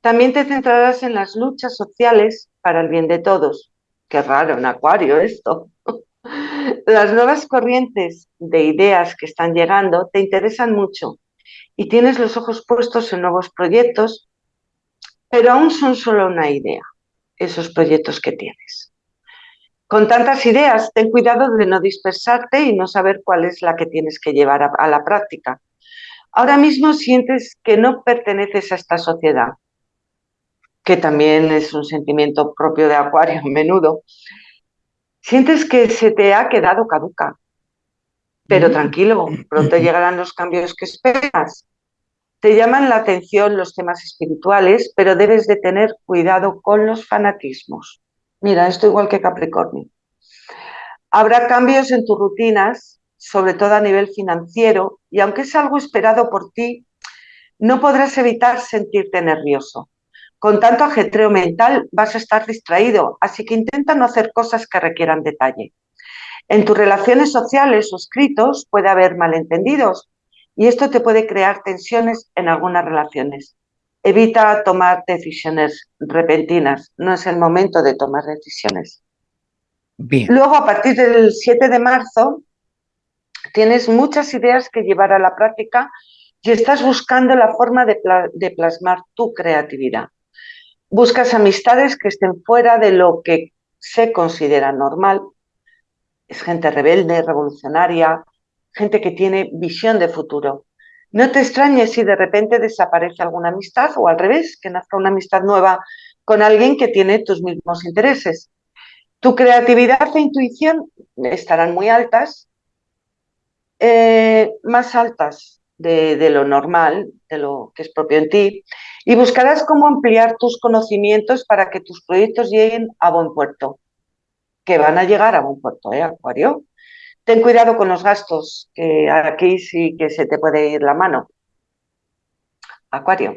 También te centrarás en las luchas sociales para el bien de todos. Qué raro, en Acuario esto. Las nuevas corrientes de ideas que están llegando te interesan mucho y tienes los ojos puestos en nuevos proyectos, pero aún son solo una idea, esos proyectos que tienes. Con tantas ideas, ten cuidado de no dispersarte y no saber cuál es la que tienes que llevar a, a la práctica. Ahora mismo sientes que no perteneces a esta sociedad, que también es un sentimiento propio de Acuario a menudo, Sientes que se te ha quedado caduca, pero mm. tranquilo, pronto llegarán los cambios que esperas. Te llaman la atención los temas espirituales, pero debes de tener cuidado con los fanatismos. Mira, esto igual que Capricornio. Habrá cambios en tus rutinas, sobre todo a nivel financiero, y aunque es algo esperado por ti, no podrás evitar sentirte nervioso. Con tanto ajetreo mental vas a estar distraído, así que intenta no hacer cosas que requieran detalle. En tus relaciones sociales o escritos puede haber malentendidos y esto te puede crear tensiones en algunas relaciones. Evita tomar decisiones repentinas, no es el momento de tomar decisiones. Bien. Luego, a partir del 7 de marzo, tienes muchas ideas que llevar a la práctica y estás buscando la forma de, de plasmar tu creatividad. Buscas amistades que estén fuera de lo que se considera normal. Es gente rebelde, revolucionaria, gente que tiene visión de futuro. No te extrañes si de repente desaparece alguna amistad o al revés, que nazca una amistad nueva con alguien que tiene tus mismos intereses. Tu creatividad e intuición estarán muy altas, eh, más altas de, lo normal, de lo que es propio en ti, y buscarás cómo ampliar tus conocimientos para que tus proyectos lleguen a buen puerto, que van a llegar a buen puerto, ¿eh, Acuario? Ten cuidado con los gastos, que aquí sí que se te puede ir la mano. Acuario.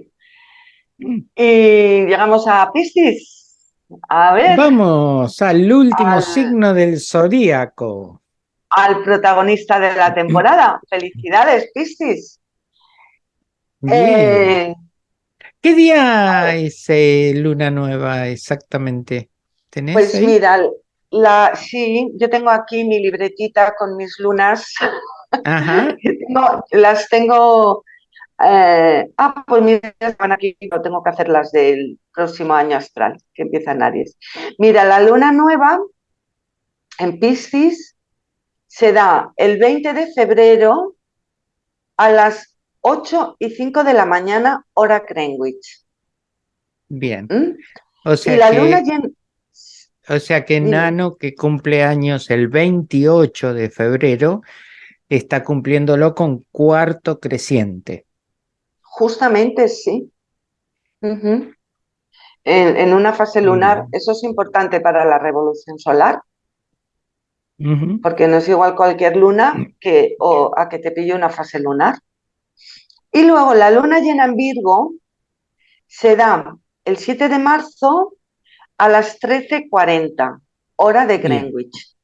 Mm. Y llegamos a Piscis. A ver. Vamos al último signo del zodíaco al protagonista de la temporada. Felicidades, Piscis. Eh, ¿Qué día es eh, Luna Nueva exactamente? pues mira, la, sí, yo tengo aquí mi libretita con mis lunas. Ajá. las tengo... Eh, ah, pues mira, van aquí, no tengo que hacer las del próximo año astral, que empieza en Aries. Mira, la luna nueva en Piscis se da el 20 de febrero a las 8 y 5 de la mañana, hora Greenwich. Bien. ¿Mm? O sea la que, luna O sea que Nano, que cumple años el 28 de febrero, está cumpliéndolo con cuarto creciente. Justamente sí. en, una fase lunar, eso es importante para la revolución solar, porque no es igual cualquier luna que o a que te pille una fase lunar. Y luego la luna llena en Virgo se da el 7 de marzo a las 13.40, hora de Greenwich,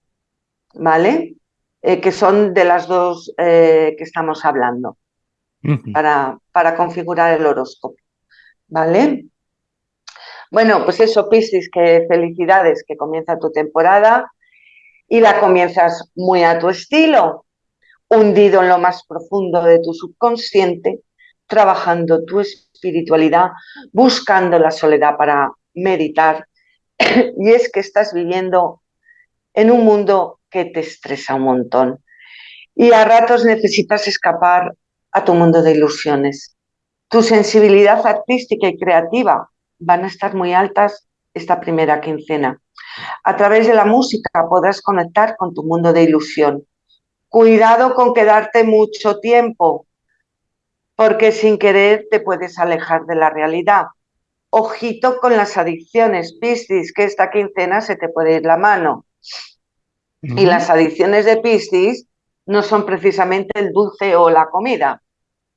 ¿vale? Eh, que son de las dos eh, que estamos hablando, para, para configurar el horóscopo, ¿vale? Bueno, pues eso, Piscis, que felicidades, que comienza tu temporada y la comienzas muy a tu estilo, hundido en lo más profundo de tu subconsciente, trabajando tu espiritualidad, buscando la soledad para meditar y es que estás viviendo en un mundo que te estresa un montón y a ratos necesitas escapar a tu mundo de ilusiones. Tu sensibilidad artística y creativa van a estar muy altas esta primera quincena. A través de la música podrás conectar con tu mundo de ilusión. Cuidado con quedarte mucho tiempo, porque sin querer te puedes alejar de la realidad. Ojito con las adicciones, Piscis, que esta quincena se te puede ir la mano. Y las adicciones de Piscis no son precisamente el dulce o la comida,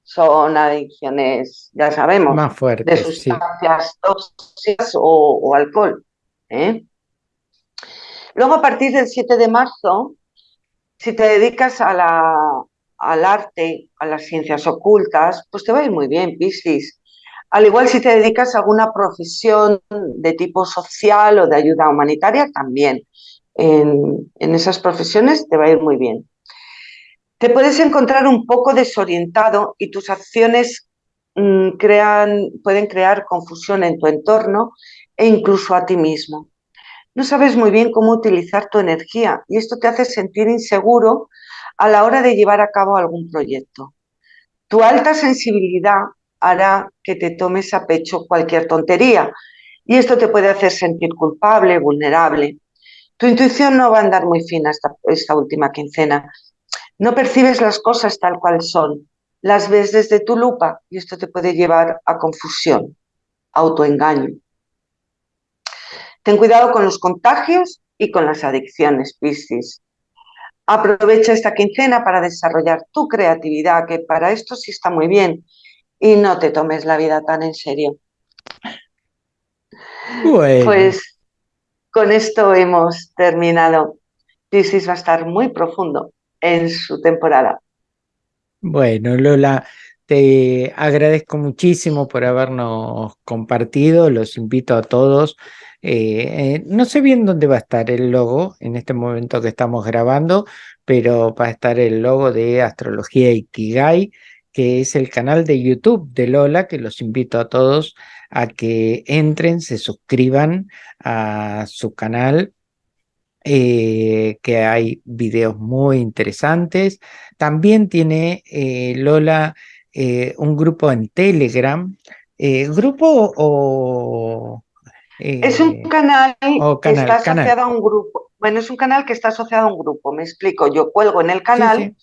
son adicciones, ya sabemos, Más fuertes, de sustancias tóxicas o, alcohol. ¿eh? Luego, a partir del 7 de marzo, si te dedicas a la, al arte, a las ciencias ocultas, pues te va a ir muy bien, Piscis. Al igual si te dedicas a alguna profesión de tipo social o de ayuda humanitaria, también. En, esas profesiones te va a ir muy bien. Te puedes encontrar un poco desorientado y tus acciones mm, crean, pueden crear confusión en tu entorno e incluso a ti mismo. No sabes muy bien cómo utilizar tu energía y esto te hace sentir inseguro a la hora de llevar a cabo algún proyecto. Tu alta sensibilidad hará que te tomes a pecho cualquier tontería y esto te puede hacer sentir culpable, vulnerable. Tu intuición no va a andar muy fina esta, esta última quincena. No percibes las cosas tal cual son, las ves desde tu lupa y esto te puede llevar a confusión, autoengaño. Ten cuidado con los contagios y con las adicciones, Piscis. Aprovecha esta quincena para desarrollar tu creatividad, que para esto sí está muy bien, y no te tomes la vida tan en serio. Pues con esto hemos terminado. Piscis va a estar muy profundo en su temporada. Bueno, Lola, te agradezco muchísimo por habernos compartido. Los invito a todos eh, eh, no sé bien dónde va a estar el logo en este momento que estamos grabando, pero va a estar el logo de Astrología Ikigai, que es el canal de YouTube de Lola, que los invito a todos a que entren, se suscriban a su canal, eh, que hay videos muy interesantes. También tiene Lola un grupo en Telegram, grupo o es un canal, que está asociado a un grupo. Bueno, es un canal que está asociado a un grupo, me explico. Yo cuelgo en el canal,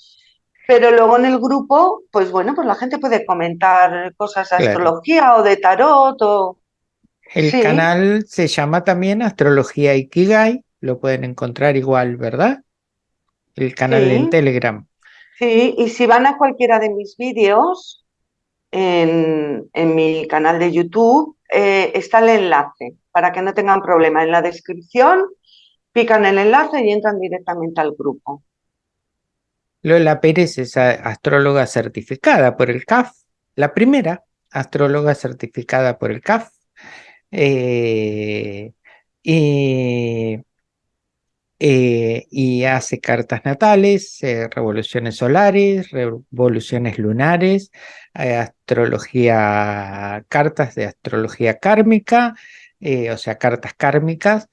pero luego en el grupo, pues bueno, pues la gente puede comentar cosas de astrología o de tarot o... El canal se llama también Astrología Ikigai, lo pueden encontrar igual, ¿verdad? El canal en Telegram. Sí, y si van a cualquiera de mis vídeos en, en mi canal de YouTube, eh, está el enlace para que no tengan problema. En la descripción pican el enlace y entran directamente al grupo. Lola Pérez es astróloga certificada por el CAF, la primera astróloga certificada por el CAF. Eh, y, eh, y, hace cartas natales, eh, revoluciones solares, revoluciones lunares, astrología, cartas de astrología kármica, o sea, cartas kármicas,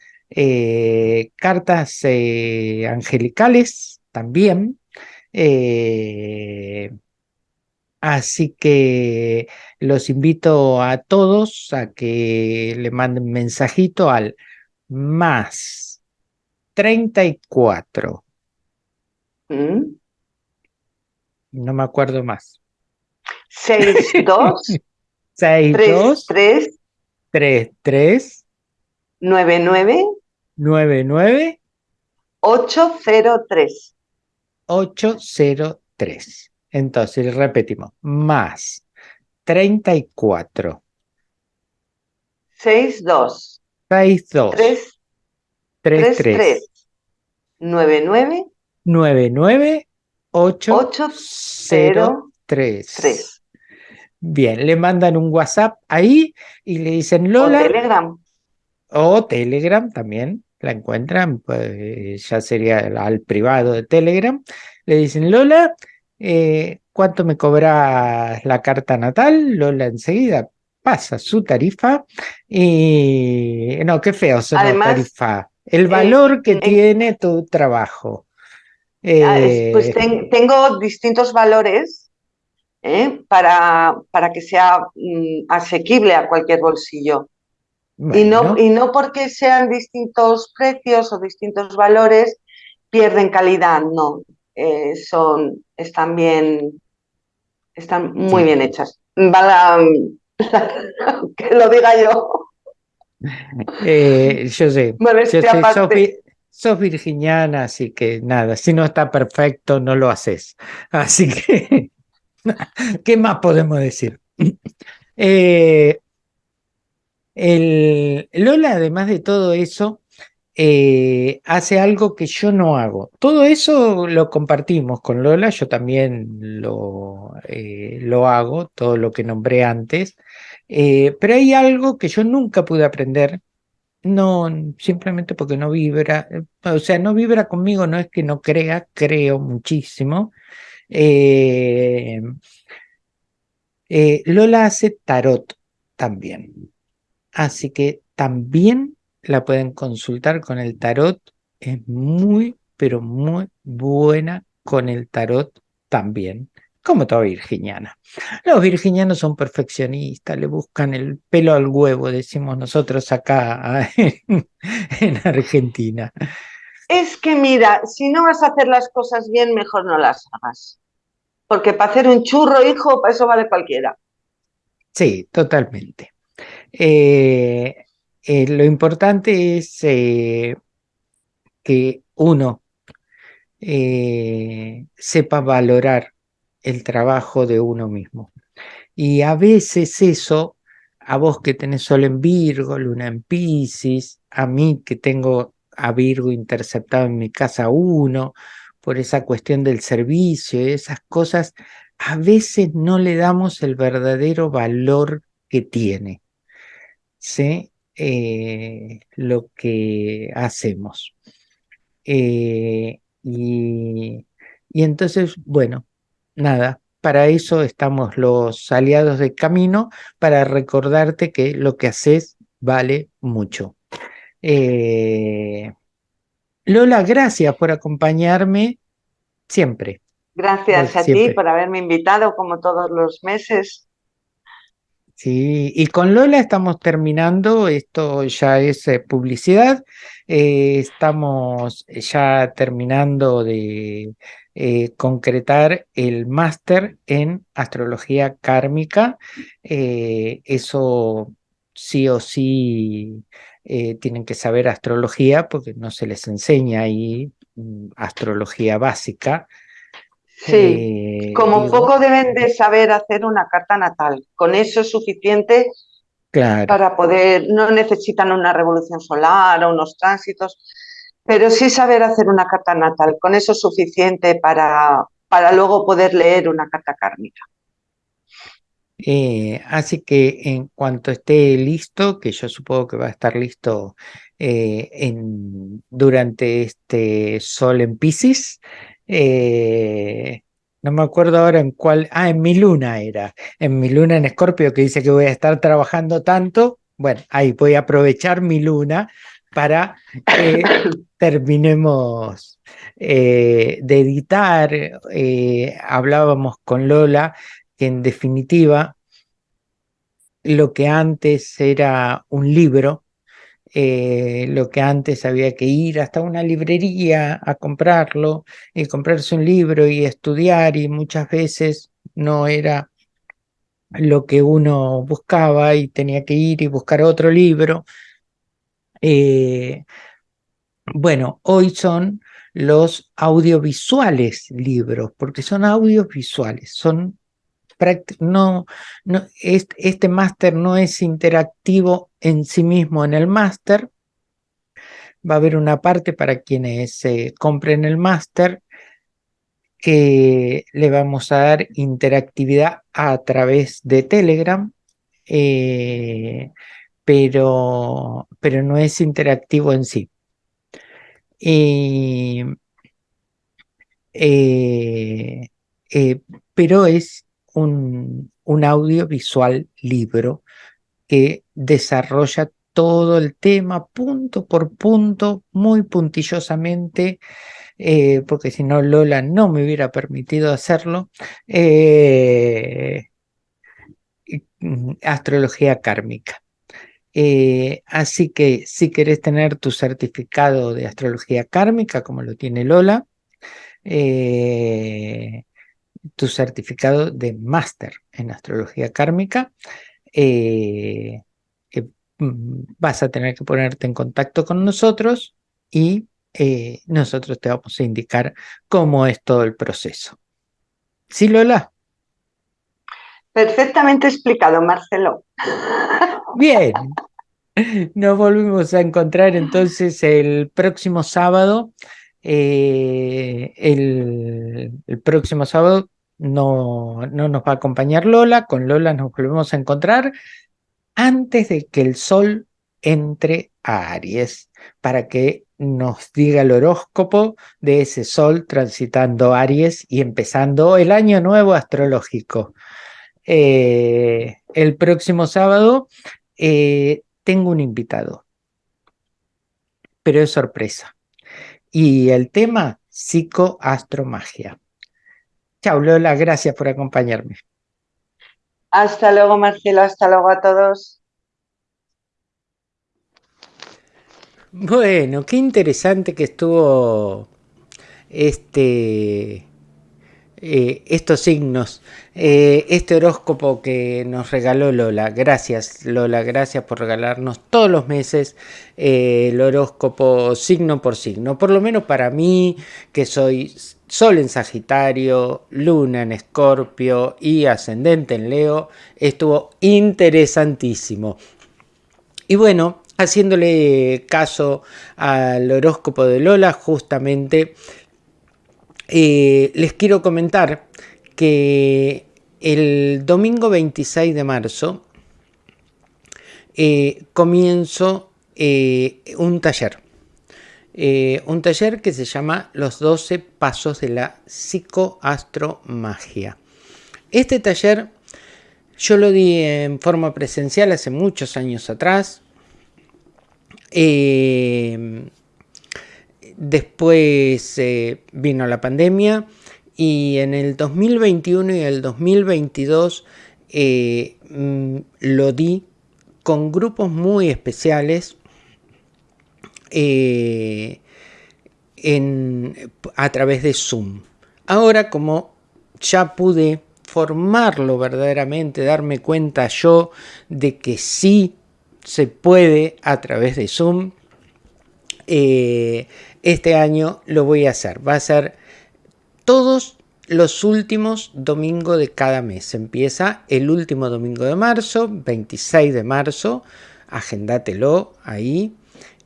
cartas angelicales también. Así que los invito a todos a que le manden mensajito al más 34. ¿Mm? No me acuerdo más. 62 62 3 33 99 99 803 803. Entonces repetimos, más 34 62 62 3 33 99 99 803. Bien, le mandan un WhatsApp ahí y le dicen Lola. O Telegram. O Telegram también, la encuentran, pues ya sería al privado de Telegram. Le dicen Lola, eh, ¿cuánto me cobras la carta natal? Lola enseguida pasa su tarifa y no, qué feo la tarifa. El valor que tiene tu trabajo. Ah, pues eh, tengo distintos valores ¿eh? para, para, que sea mm, asequible a cualquier bolsillo. Y, no, y no porque sean distintos precios o distintos valores pierden calidad, no. Eh, son, están bien, están muy bien hechas. que lo diga yo. Eh, yo sé, sos, virginiana, así que nada, si no está perfecto, no lo haces. Así que, ¿qué más podemos decir? Eh, el, Lola, además de todo eso, eh, hace algo que yo no hago. Todo eso lo compartimos con Lola, yo también lo, eh, lo hago, todo lo que nombré antes, eh, pero hay algo que yo nunca pude aprender, no simplemente porque no vibra, o sea, no vibra conmigo, no es que no crea, creo muchísimo. Lola hace tarot también, así que también la pueden consultar con el tarot. Es muy, pero muy buena con el tarot también, como toda virginiana. Los virginianos son perfeccionistas, le buscan el pelo al huevo, decimos nosotros acá en, Argentina. Es que mira, si no vas a hacer las cosas bien, mejor no las hagas. Porque para hacer un churro, hijo, para eso vale cualquiera. Sí, totalmente. Eh, eh, lo importante es eh, que uno sepa valorar el trabajo de uno mismo. Y a veces eso, a vos que tenés sol en Virgo, luna en Pisces, a mí que tengo a Virgo interceptado en mi casa uno, por esa cuestión del servicio y esas cosas, a veces no le damos el verdadero valor que tiene. ¿Sí? Eh, lo que hacemos. Eh, y, entonces, bueno, nada, para eso estamos los aliados del camino, para recordarte que lo que haces vale mucho. Eh, Lola, gracias por acompañarme siempre. Gracias a ti por haberme invitado como todos los meses. Sí, y con Lola estamos terminando, esto ya es eh, publicidad, eh, estamos ya terminando de eh, concretar el máster en astrología kármica, eso sí o sí tienen que saber astrología porque no se les enseña ahí mm, astrología básica, Sí, eh, como poco deben de saber hacer una carta natal. Con eso es suficiente para poder, no necesitan una revolución solar o unos tránsitos, pero sí saber hacer una carta natal. Con eso es suficiente para, para luego poder leer una carta kármica. Eh, así que en cuanto esté listo, que yo supongo que va a estar listo eh, en, durante este sol en Pisces, eh, no me acuerdo ahora en cuál, ah, en mi luna era, en mi luna en Escorpio que dice que voy a estar trabajando tanto, bueno, ahí voy a aprovechar mi luna para que terminemos eh, de editar, eh, hablábamos con Lola, que en definitiva lo que antes era un libro, eh, lo que antes había que ir hasta una librería a comprarlo y comprarse un libro y estudiar y muchas veces no era lo que uno buscaba y tenía que ir y buscar otro libro. Eh, bueno, hoy son los audiovisuales libros, porque son audiovisuales, son no, no, este máster no es interactivo en sí mismo en el máster. Va a haber una parte para quienes eh, compren el máster que le vamos a dar interactividad a través de Telegram, eh, pero, pero no es interactivo en sí. Eh, pero es un, audiovisual libro que desarrolla todo el tema punto por punto, muy puntillosamente, eh, porque si no Lola no me hubiera permitido hacerlo. Eh, astrología kármica. Eh, así que si querés tener tu certificado de astrología kármica, como lo tiene Lola, tu certificado de máster en astrología kármica, Mm, vas a tener que ponerte en contacto con nosotros y eh, nosotros te vamos a indicar cómo es todo el proceso. ¿Sí, Lola? Perfectamente explicado, Marcelo. Bien. Nos volvemos a encontrar entonces el próximo sábado. Eh, el, el, próximo sábado no, no nos va a acompañar Lola. Con Lola nos volvemos a encontrar antes de que el Sol entre a Aries, para que nos diga el horóscopo de ese Sol transitando Aries y empezando el año nuevo astrológico. Eh, el próximo sábado eh, tengo un invitado, pero es sorpresa. Y el tema, psicoastromagia. Chao Lola, gracias por acompañarme. Hasta luego, Marcelo. Hasta luego a todos. Bueno, qué interesante que estuvo este, eh, estos signos, eh, este horóscopo que nos regaló Lola. Gracias, Lola, gracias por regalarnos todos los meses eh, el horóscopo signo por signo. Por lo menos para mí, que soy Sol en Sagitario, Luna en Escorpio y Ascendente en Leo, estuvo interesantísimo. Y bueno, haciéndole caso al horóscopo de Lola, justamente eh, les quiero comentar que el domingo 26 de marzo eh, comienzo eh, un taller eh, un taller que se llama Los 12 Pasos de la Psicoastromagia. Este taller yo lo di en forma presencial hace muchos años atrás. Eh, después eh, vino la pandemia y en el 2021 y el 2022 mm, lo di con grupos muy especiales eh, en, a través de Zoom. Ahora como ya pude formarlo verdaderamente, darme cuenta yo de que sí se puede a través de Zoom, eh, este año lo voy a hacer. Va a ser todos los últimos domingos de cada mes. Empieza el último domingo de marzo, 26 de marzo, agéndatelo ahí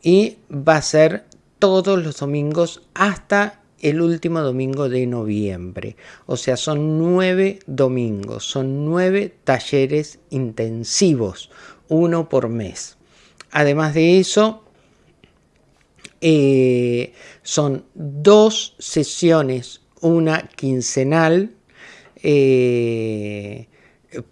y va a ser todos los domingos hasta el último domingo de noviembre. O sea, son nueve domingos, son nueve talleres intensivos, uno por mes. Además de eso, eh, son dos sesiones, una quincenal eh,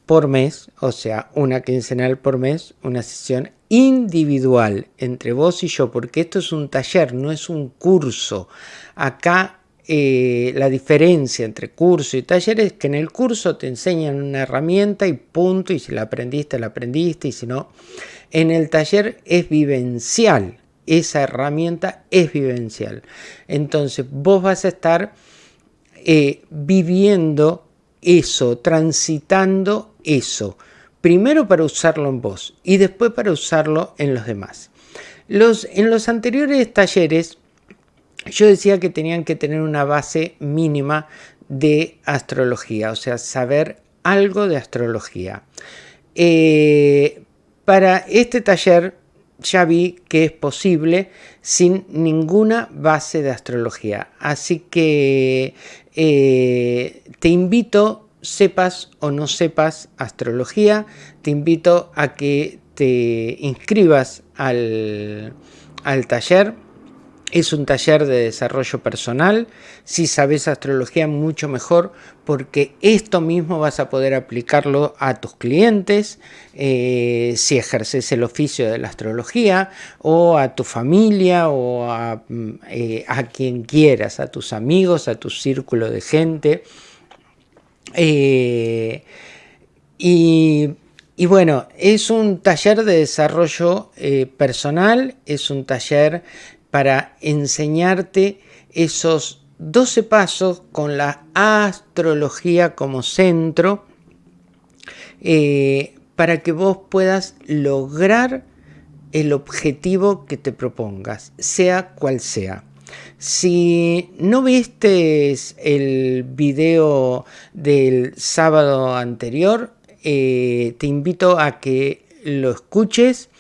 por mes, o sea, una quincenal por mes, una sesión individual entre vos y yo, porque esto es un taller, no es un curso. Acá eh, la diferencia entre curso y taller es que en el curso te enseñan una herramienta y punto, y si la aprendiste, la aprendiste, y si no, en el taller es vivencial, esa herramienta es vivencial. Entonces vos vas a estar eh, viviendo eso, transitando eso primero para usarlo en vos y después para usarlo en los demás. Los, en los anteriores talleres yo decía que tenían que tener una base mínima de astrología, o sea, saber algo de astrología. Eh, para este taller ya vi que es posible sin ninguna base de astrología. Así que eh, te invito sepas o no sepas astrología, te invito a que te inscribas al, taller es un taller de desarrollo personal. Si sabes astrología, mucho mejor, porque esto mismo vas a poder aplicarlo a tus clientes, eh, si ejerces el oficio de la astrología, o a tu familia, o a, mm, eh, a quien quieras, a tus amigos, a tu círculo de gente. Eh, y, y, bueno, es un taller de desarrollo personal, es un taller para enseñarte esos 12 pasos con la astrología como centro eh, para que vos puedas lograr el objetivo que te propongas, sea cual sea. Si no viste el video del sábado anterior, eh, te invito a que lo escuches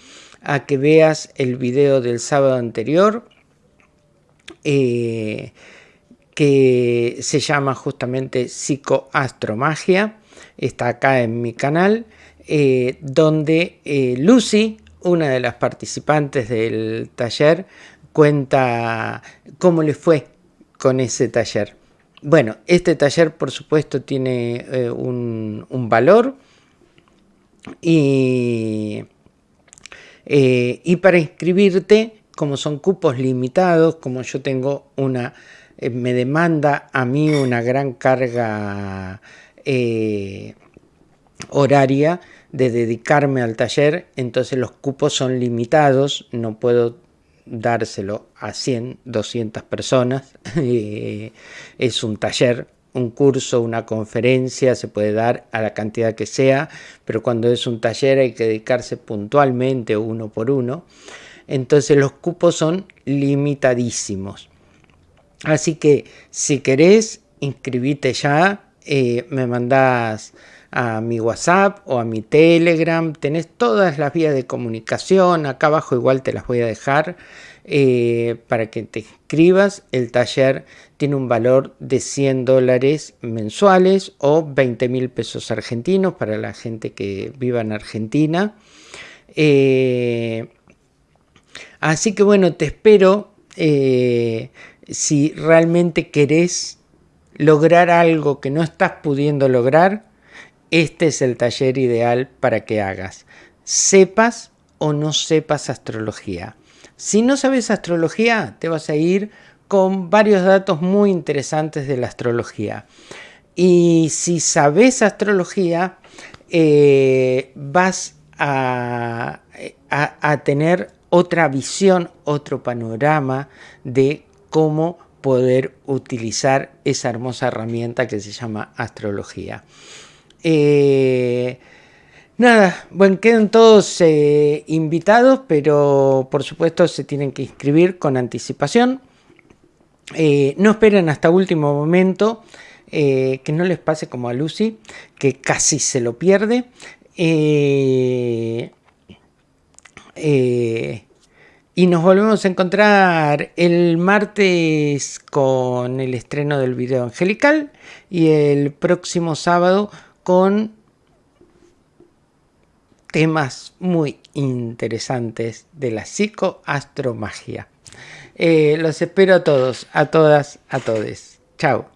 a que veas el video del sábado anterior eh, que se llama justamente psicoastromagia. Está acá en mi canal eh, donde eh, Lucy una de las participantes del taller cuenta cómo le fue con ese taller. Bueno, este taller por supuesto tiene un, un valor y eh, y para inscribirte, como son cupos limitados, como yo tengo una, eh, me demanda a mí una gran carga eh, horaria de dedicarme al taller, entonces los cupos son limitados, no puedo dárselo a 100, 200 personas, es un taller un curso, una conferencia, se puede dar a la cantidad que sea, pero cuando es un taller hay que dedicarse puntualmente uno por uno. Entonces los cupos son limitadísimos. Así que si querés, inscribite ya, eh, me mandás a mi WhatsApp o a mi Telegram, tenés todas las vías de comunicación, acá abajo igual te las voy a dejar. Eh, para que te inscribas. El taller tiene un valor de 100 dólares mensuales o 20 mil pesos argentinos para la gente que viva en Argentina. Eh, así que bueno, te espero eh, si realmente querés lograr algo que no estás pudiendo lograr, este es el taller ideal para que hagas. Sepas o no sepas astrología. Si no sabes astrología, te vas a ir con varios datos muy interesantes de la astrología. Y si sabes astrología, eh, vas a, tener otra visión, otro panorama de cómo poder utilizar esa hermosa herramienta que se llama astrología. Eh, Nada, bueno, quedan todos eh, invitados, pero por supuesto se tienen que inscribir con anticipación. Eh, no esperen hasta último momento, eh, que no les pase como a Lucy, que casi se lo pierde. y nos volvemos a encontrar el martes con el estreno del video angelical y el próximo sábado con temas muy interesantes de la psicoastromagia. Eh, los espero a todos, a todas, a todes. Chao.